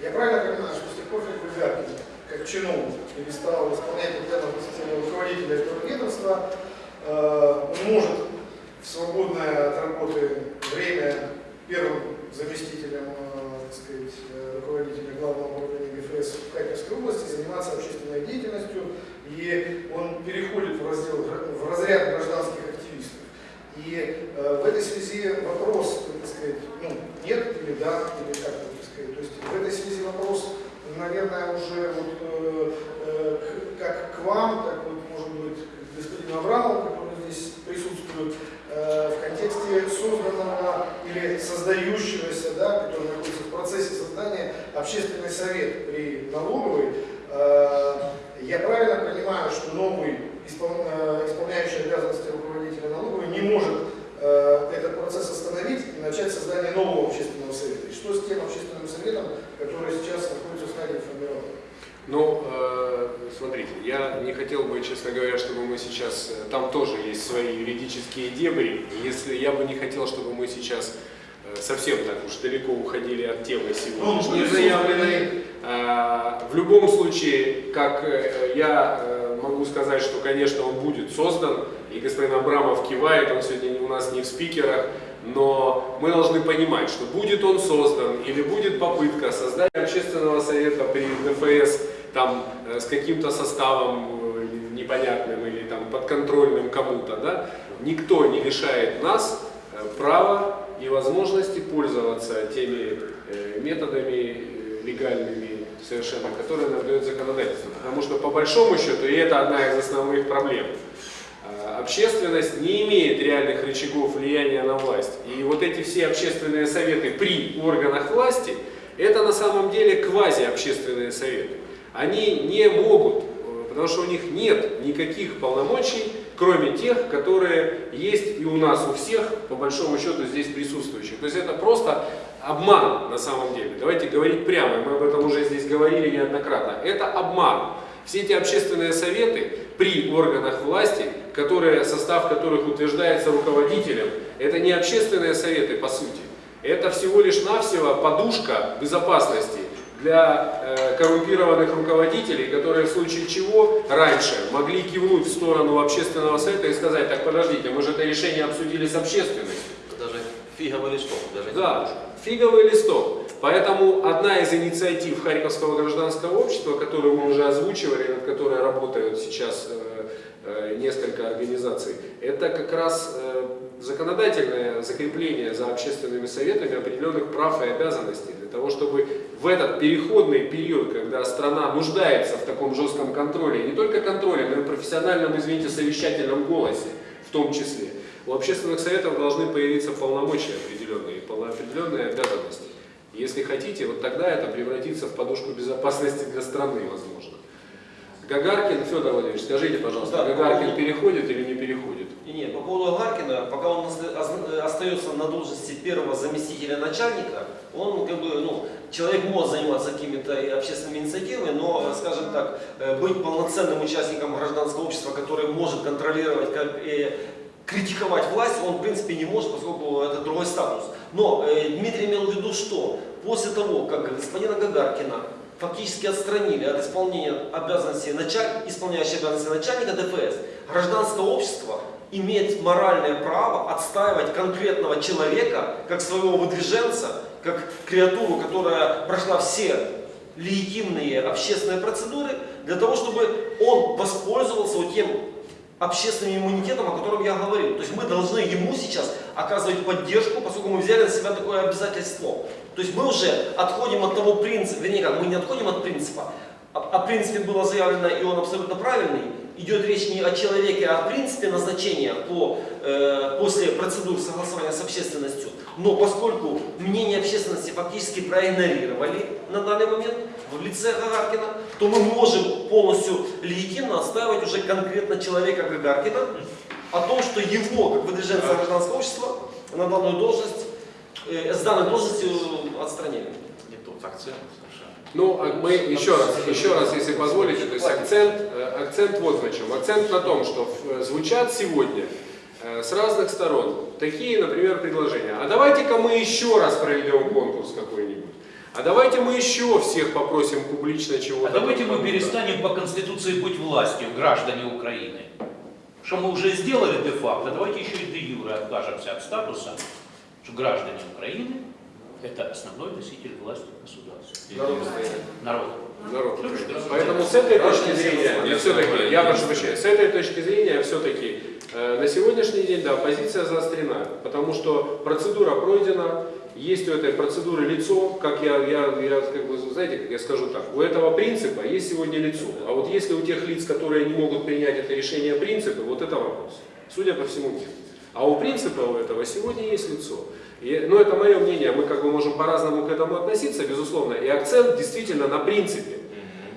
Я правильно понимаю, что с тех пор, как Гагаркин как чиновник перестал исполнять обязанности руководителя этого ведомства, э, он может в свободное от работы время первым заместителем э, так сказать, руководителя главного управления ГФС в Харьковской области заниматься общественной деятельностью, и он переходит в, раздел, в разряд гражданских активистов. И э, в этой связи вопрос, так сказать, ну, нет или да, или как так сказать. То есть в этой связи вопрос, наверное, уже вот, э, э, как к вам, так вот, может быть, к господину Абрамову, который здесь присутствует, э, в контексте созданного или создающегося, да, который находится в процессе создания общественный совет при налоговой. Э, я правильно понимаю, что новый э, исполняющий обязанности руководителя налоговой не может э, этот процесс остановить и начать создание нового общественного совета? И что с тем общественным советом, который сейчас находится в стадии формирования? Ну, э, смотрите, я не хотел бы, честно говоря, чтобы мы сейчас, э, там тоже есть свои юридические дебри, если я бы не хотел, чтобы мы сейчас э, совсем так уж далеко уходили от темы сегодняшней Ну, заявленной. Э, В любом случае, как э, я э, могу сказать, что, конечно, он будет создан, и господин Абрамов кивает, он сегодня у нас не в спикерах, но мы должны понимать, что будет он создан или будет попытка создания общественного совета при ДФС там, э, с каким-то составом непонятным или там, подконтрольным кому-то, да, никто не лишает нас права и возможности пользоваться теми методами легальными совершенно, которые нам дает законодательство. Потому что по большому счету, и это одна из основных проблем, э, общественность не имеет реальных рычагов влияния на власть. И вот эти все общественные советы при органах власти, это на самом деле квази-общественные советы. Они не могут, э, потому что у них нет никаких полномочий, кроме тех, которые есть и у нас, у всех, по большому счету, здесь присутствующих. То есть это просто обман на самом деле. Давайте говорить прямо, мы об этом уже здесь говорили неоднократно. Это обман. Все эти общественные советы при органах власти, которые, состав которых утверждается руководителем, это не общественные советы по сути. Это всего лишь навсего подушка безопасности для э, коррумпированных руководителей, которые в случае чего раньше могли кивнуть в сторону общественного совета и сказать, так подождите, мы же это решение обсудили с общественностью. Даже фиговый листок, даже не Да, подушка. Фиговый листок. Поэтому одна из инициатив Харьковского гражданского общества, которую мы уже озвучивали, над которой работают сейчас э, э, несколько организаций, это как раз э, законодательное закрепление за общественными советами определенных прав и обязанностей, для того, чтобы в этот переходный период, когда страна нуждается в таком жестком контроле, не только контроле, но и профессиональном, извините, совещательном голосе в том числе, у общественных советов должны появиться полномочия определенные, полно- определенные обязанности. Если хотите, вот тогда это превратится в подушку безопасности для страны, возможно. Гагаркин, Федор Владимирович, скажите, пожалуйста, Да, Гагаркин по поводу- переходит или не переходит? И нет, по поводу Гаркина, пока он остается на должности первого заместителя начальника, он как бы, ну, человек может заниматься какими-то общественными инициативами, но, скажем так, э, быть полноценным участником гражданского общества, который может контролировать как, и критиковать власть, он в принципе не может, поскольку это другой статус. Но э, Дмитрий имел в виду, что после того, как господина Гагаркина фактически отстранили от исполнения обязанностей началь... исполняющего обязанности начальника ДФС, гражданское общество имеет моральное право отстаивать конкретного человека как своего выдвиженца, как креатуру, которая прошла все легитимные общественные процедуры, для того, чтобы он воспользовался тем общественным иммунитетом, о котором я говорил. То есть мы должны ему сейчас оказывать поддержку, поскольку мы взяли на себя такое обязательство. То есть мы уже отходим от того принципа, вернее как, мы не отходим от принципа, о, принципе было заявлено, и он абсолютно правильный. Идет речь не о человеке, а о принципе назначения по, э, после процедуры согласования с общественностью. Но поскольку мнение общественности фактически проигнорировали на данный момент в лице Гагаркина, то мы можем полностью легитимно отстаивать уже конкретно человека Гагаркина о том, что его, как выдвиженца гражданского общества, на данную должность, э, с данной должности отстранили. Не тот акцент совершенно. Ну, а мы еще раз, еще раз, если позволите, то есть акцент, э, акцент вот на чем. Акцент на том, что э, звучат сегодня э, с разных сторон такие, например, предложения. А давайте-ка мы еще раз проведем конкурс какой-нибудь. А давайте мы еще всех попросим публично чего-то. А давайте мы перестанем по Конституции быть властью, граждане Украины. Что мы уже сделали де-факто, давайте еще и де-юре откажемся от статуса, что граждане Украины – это основной носитель власти в государстве. Народ. Народ. Народ? Поэтому с этой точки зрения, я все-таки, я прошу прощения, с этой точки зрения все-таки на сегодняшний день, да, позиция заострена, потому что процедура пройдена, есть у этой процедуры лицо, как я, я, я как бы, знаете, как я скажу так, у этого принципа есть сегодня лицо, а вот если у тех лиц, которые не могут принять это решение принципа, вот это вопрос. Судя по всему, нет. А у принципа у этого сегодня есть лицо. И, ну, это мое мнение, мы как бы можем по-разному к этому относиться, безусловно, и акцент действительно на принципе.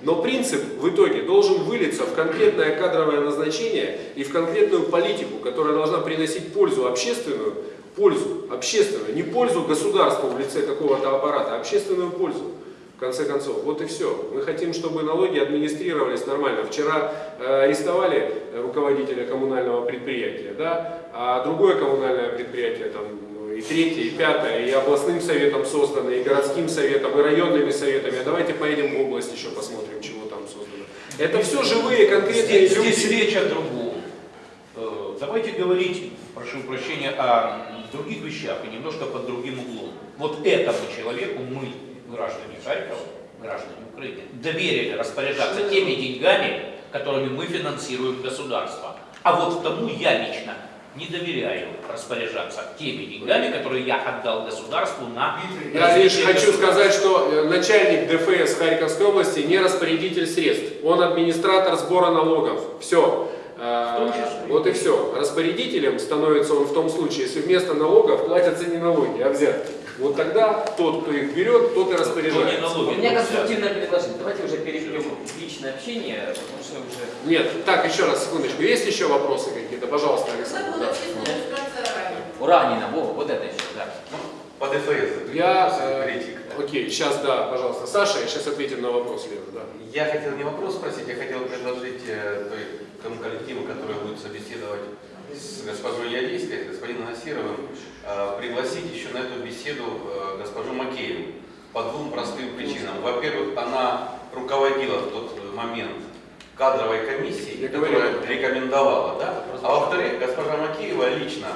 Но принцип в итоге должен вылиться в конкретное кадровое назначение и в конкретную политику, которая должна приносить пользу общественную, пользу общественную, не пользу государству в лице какого-то аппарата, а общественную пользу. В конце концов, вот и все. Мы хотим, чтобы налоги администрировались нормально. Вчера э, арестовали руководителя коммунального предприятия, да, а другое коммунальное предприятие, там, ну, и третье, и пятое, и областным советом создано, и городским советом, и районными советами. А давайте поедем в область еще посмотрим, чего там создано. Это все живые, конкретные Здесь, люди. здесь речь о другом. Э, Давайте говорить, прошу прощения, о других вещах и немножко под другим углом. Вот этому человеку мы, граждане Харькова, граждане Украины, доверили распоряжаться теми деньгами, которыми мы финансируем государство. А вот тому я лично не доверяю распоряжаться теми деньгами, которые я отдал государству на Я лишь хочу сказать, что э, начальник ДФС Харьковской области не распорядитель средств. Он администратор сбора налогов. Все. Числе. Вот и все. Распорядителем становится он в том случае, если вместо налогов платятся не налоги, а взятки. Вот тогда тот, кто их берет, тот и распоряжается. налоги У меня конструктивное предложение. Давайте уже перейдем в личное общение, потому что уже... Нет, так, еще раз, секундочку. Есть еще вопросы какие-то? Пожалуйста, Александр. Да. Уранина, во, вот это еще, да. По ДФС. Я, э, критик. окей, сейчас, да, пожалуйста. Саша, сейчас ответим на вопрос, Лена, да. Я хотел не вопрос спросить, я хотел предложить э, той, тому коллективу, который будет собеседовать с госпожой Ядейской, с господином Насировым, э, пригласить еще на эту беседу э, госпожу Макееву по двум простым причинам. Во-первых, она руководила в тот момент кадровой комиссией, которая рекомендовала, да? А во-вторых, госпожа Макеева лично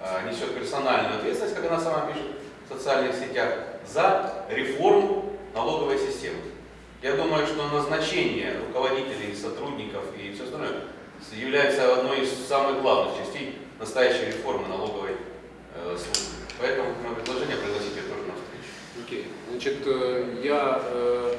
э, несет персональную ответственность, как она сама пишет в социальных сетях, за реформу налоговой системы. Я думаю, что назначение руководителей, сотрудников и все остальное является одной из самых главных частей настоящей реформы налоговой э, службы. Поэтому мое предложение пригласить ее тоже на встречу. Окей. Значит, э, я, э,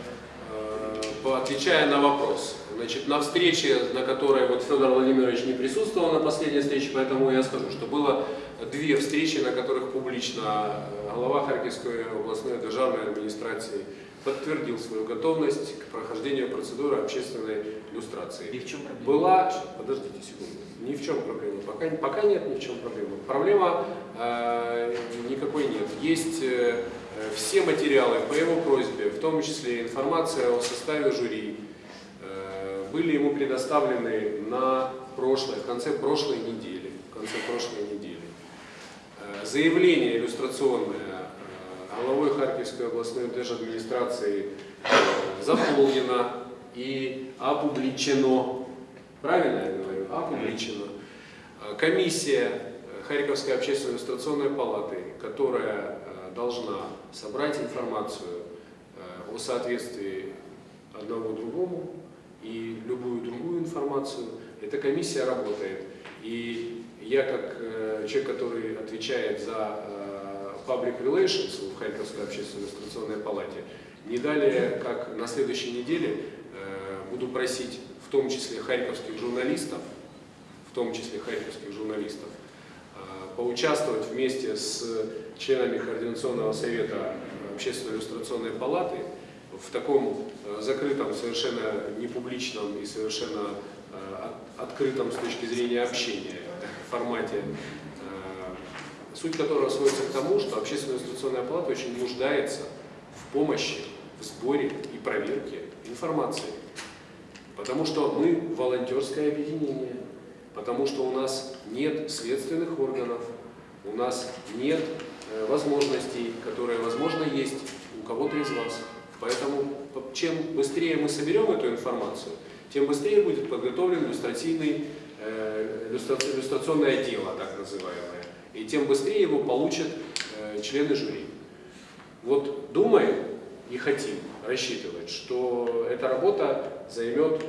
э, отвечая на вопрос, значит, на встрече, на которой вот Федор Владимирович не присутствовал на последней встрече, поэтому я скажу, что было две встречи, на которых публично глава Харьковской областной державной администрации подтвердил свою готовность к прохождению процедуры общественной И иллюстрации. в чем проблема? Была, подождите секунду, ни в чем проблема, пока, пока нет ни в чем проблемы. Проблема э, никакой нет. Есть э, все материалы по его просьбе, в том числе информация о составе жюри, э, были ему предоставлены на прошлой, в конце прошлой недели. В конце прошлой недели. Э, Заявление иллюстрационное главой Харьковской областной держадминистрации э, заполнено и опубличено. Правильно я говорю? Опубличено. Э, Комиссия э, Харьковской общественной иллюстрационной палаты, которая должна собрать информацию о соответствии одного другому и любую другую информацию, эта комиссия работает. И я как человек, который отвечает за public relations в Харьковской общественной иллюстрационной палате, не далее, как на следующей неделе, э, буду просить в том числе харьковских журналистов, в том числе харьковских журналистов, э, поучаствовать вместе с членами Координационного совета Общественной иллюстрационной палаты в таком э, закрытом, совершенно непубличном и совершенно от- открытом с точки зрения общения формате, суть которого сводится к тому, что Общественная иллюстрационная палата очень нуждается в помощи, в сборе и проверке информации. Потому что мы волонтерское объединение, потому что у нас нет следственных органов, у нас нет э, возможностей, которые, возможно, есть у кого-то из вас. Поэтому по- чем быстрее мы соберем эту информацию, тем быстрее будет подготовлен иллюстративный, э, иллюстра- иллюстрационное дело, так называемое. И тем быстрее его получат э, члены жюри. Вот думаем и хотим рассчитывать, что эта работа займет,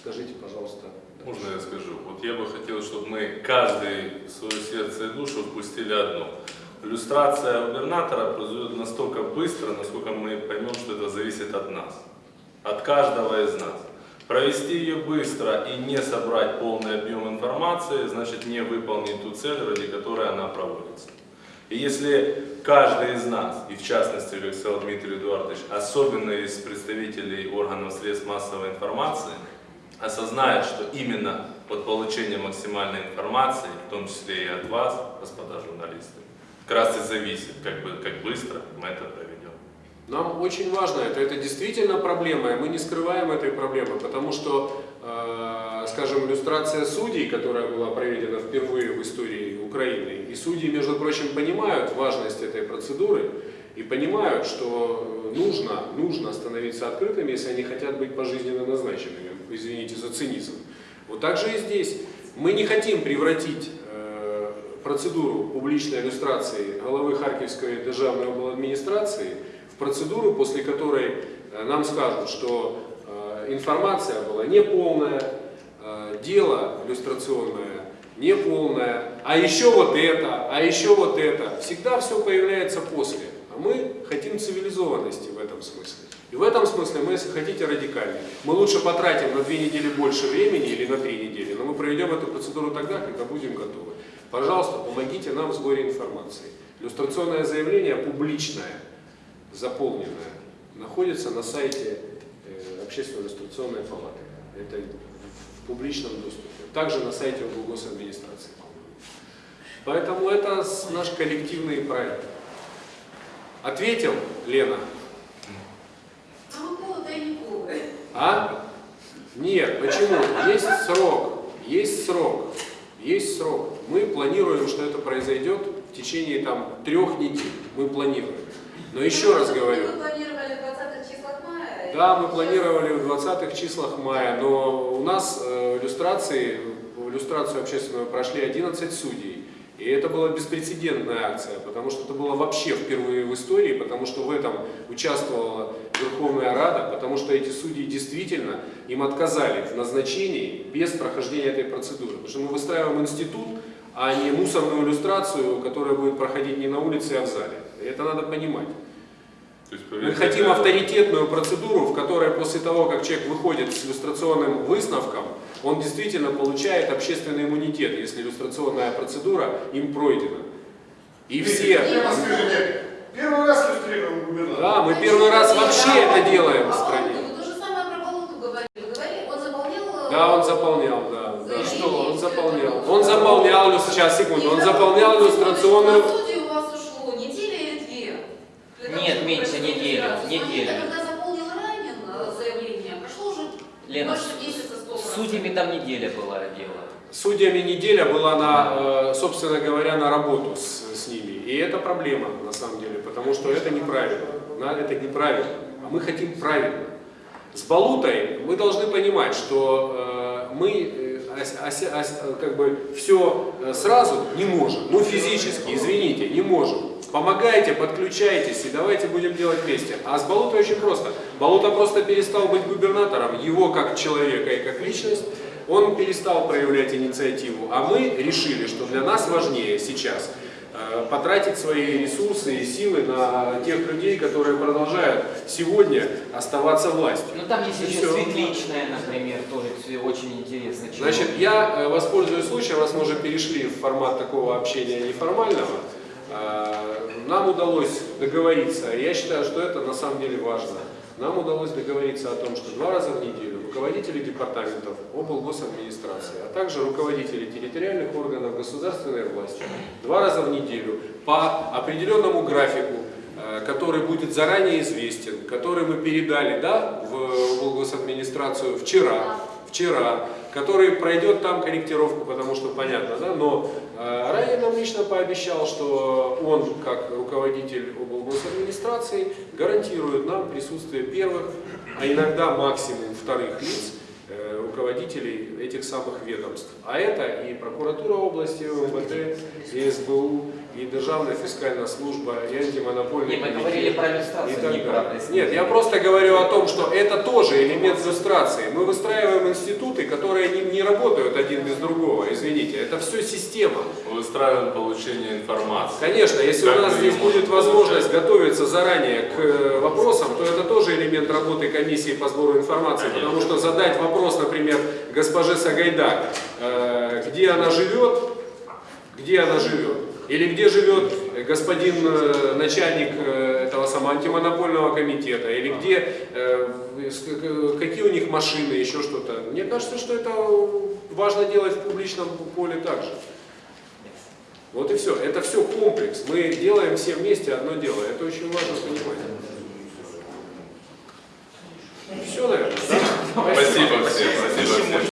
скажите, пожалуйста, Можно я скажу? Вот я бы хотел, чтобы мы каждый свое сердце и душу впустили одно. Иллюстрация губернатора произойдет настолько быстро, насколько мы поймем, что это зависит от нас. От каждого из нас. Провести ее быстро и не собрать полный объем информации, значит не выполнить ту цель, ради которой она проводится. И если каждый из нас, и в частности, сказал Дмитрий Эдуардович, особенно из представителей органов средств массовой информации, осознает, что именно от получения максимальной информации, в том числе и от вас, господа журналисты, как раз и зависит, как, бы, как быстро мы это проведем. Нам очень важно это, это действительно проблема, и мы не скрываем этой проблемы, потому что, э, скажем, иллюстрация судей, которая была проведена впервые в истории Украины, и судьи, между прочим, понимают важность этой процедуры и понимают, что нужно, нужно становиться открытыми, если они хотят быть пожизненно назначенными, извините за цинизм. Вот так же и здесь. Мы не хотим превратить э, процедуру публичной иллюстрации головы Харьковской державной администрации процедуру, после которой э, нам скажут, что э, информация была неполная, э, дело иллюстрационное неполное, а еще вот это, а еще вот это. Всегда все появляется после. А мы хотим цивилизованности в этом смысле. И в этом смысле мы, если хотите, радикальнее. Мы лучше потратим на две недели больше времени или на три недели, но мы проведем эту процедуру тогда, когда будем готовы. Пожалуйста, помогите нам в сборе информации. Иллюстрационное заявление публичное, заполненное, находится на сайте э, Общественной иллюстрационной палаты. Это в публичном доступе. Также на сайте администрации. Поэтому это наш коллективный проект. Ответил Лена? А. А? Нет, почему? Есть срок, есть срок, есть срок. Мы планируем, что это произойдет в течение там трех недель. Мы планируем. Но еще раз говорю, Вы планировали в 20 числах мая. да, мы планировали в 20-х числах мая, но у нас э, иллюстрации, в иллюстрацию общественную прошли 11 судей. И это была беспрецедентная акция, потому что это было вообще впервые в истории, потому что в этом участвовала Верховная Рада, потому что эти судьи действительно им отказали в назначении без прохождения этой процедуры. Потому что мы выстраиваем институт, а не мусорную иллюстрацию, которая будет проходить не на улице, а в зале. И это надо понимать. Есть, Мы хотим это- авторитетную процедуру, в которой после того, как человек выходит с иллюстрационным выставком, он действительно получает общественный иммунитет, если иллюстрационная процедура им пройдена. И все... Скажите, первый раз иллюстрируем губернатора. Да, мы первый раз вообще это делаем в стране. Вы то же самое про Болоту говорили. Вы говорили, он заполнял... э, Да, он заполнял, да. да. Что? Он заполнял. Он заполнял, сейчас, секунду, он заполнял иллюстрационную... На судью у вас ушло неделя или две? Для того, Нет, меньше недели. А когда заполнил Ранин э, заявление, прошло уже Лена, больше месяца С судьями там неделя была дело. Судьями неделя была на, э, собственно говоря, на работу с, с ними. И это проблема, на самом деле, потому что это неправильно. Это неправильно. А мы хотим правильно. С Балутой мы должны понимать, что э, мы как бы все сразу не можем. Ну, физически, извините, не можем. Помогайте, подключайтесь и давайте будем делать вместе. А с Балутой очень просто. Балута просто перестал быть губернатором, его как человека и как личность, он перестал проявлять инициативу. А мы решили, что для нас важнее сейчас э, потратить свои ресурсы и силы на тех людей, которые продолжают сегодня оставаться властью. Ну там есть И еще светличная, например, тоже очень интересный человек. Значит, я э, воспользуюсь случаем, раз мы уже перешли в формат такого общения неформального, э, нам удалось договориться, я считаю, что это на самом деле важно, нам удалось договориться о том, что два раза в неделю руководители департаментов облгосадминистрации, а также руководители территориальных органов государственной власти два раза в неделю по определенному графику, э, который будет заранее известен, который мы передали да, в облгосадминистрацию вчера, вчера, который пройдет там корректировку, потому что понятно, да, но э, Райан нам лично пообещал, что он, как руководитель облгосадминистрации, гарантирует нам присутствие первых, а иногда максимум вторых лиц, э, руководителей этих самых ведомств. А это и прокуратура области, МВД, и СБУ, и Державная фискальная служба, и антимонопольный Не, мы говорили про иллюстрацию, не про Нет, я просто говорю о том, что это тоже элемент иллюстрации. Мы выстраиваем институты, которые не, не работают один без другого, извините. Это все система. Выстраиваем получение информации. Конечно, если у Как нас мы здесь будет возможность получать? готовиться заранее к э, вопросам, то это тоже элемент работы комиссии по сбору информации. Конечно. Потому что задать вопрос, например, госпоже Сагайдак, э, где она живет, где она живет, или где живет господин э, начальник э, этого самого антимонопольного комитета, или где, э, какие у них машины, еще что-то. Мне кажется, что это важно делать в публичном поле также. Вот и все. Это все комплекс. Мы делаем все вместе одно дело. Это очень важно понимать. Все, наверное, да?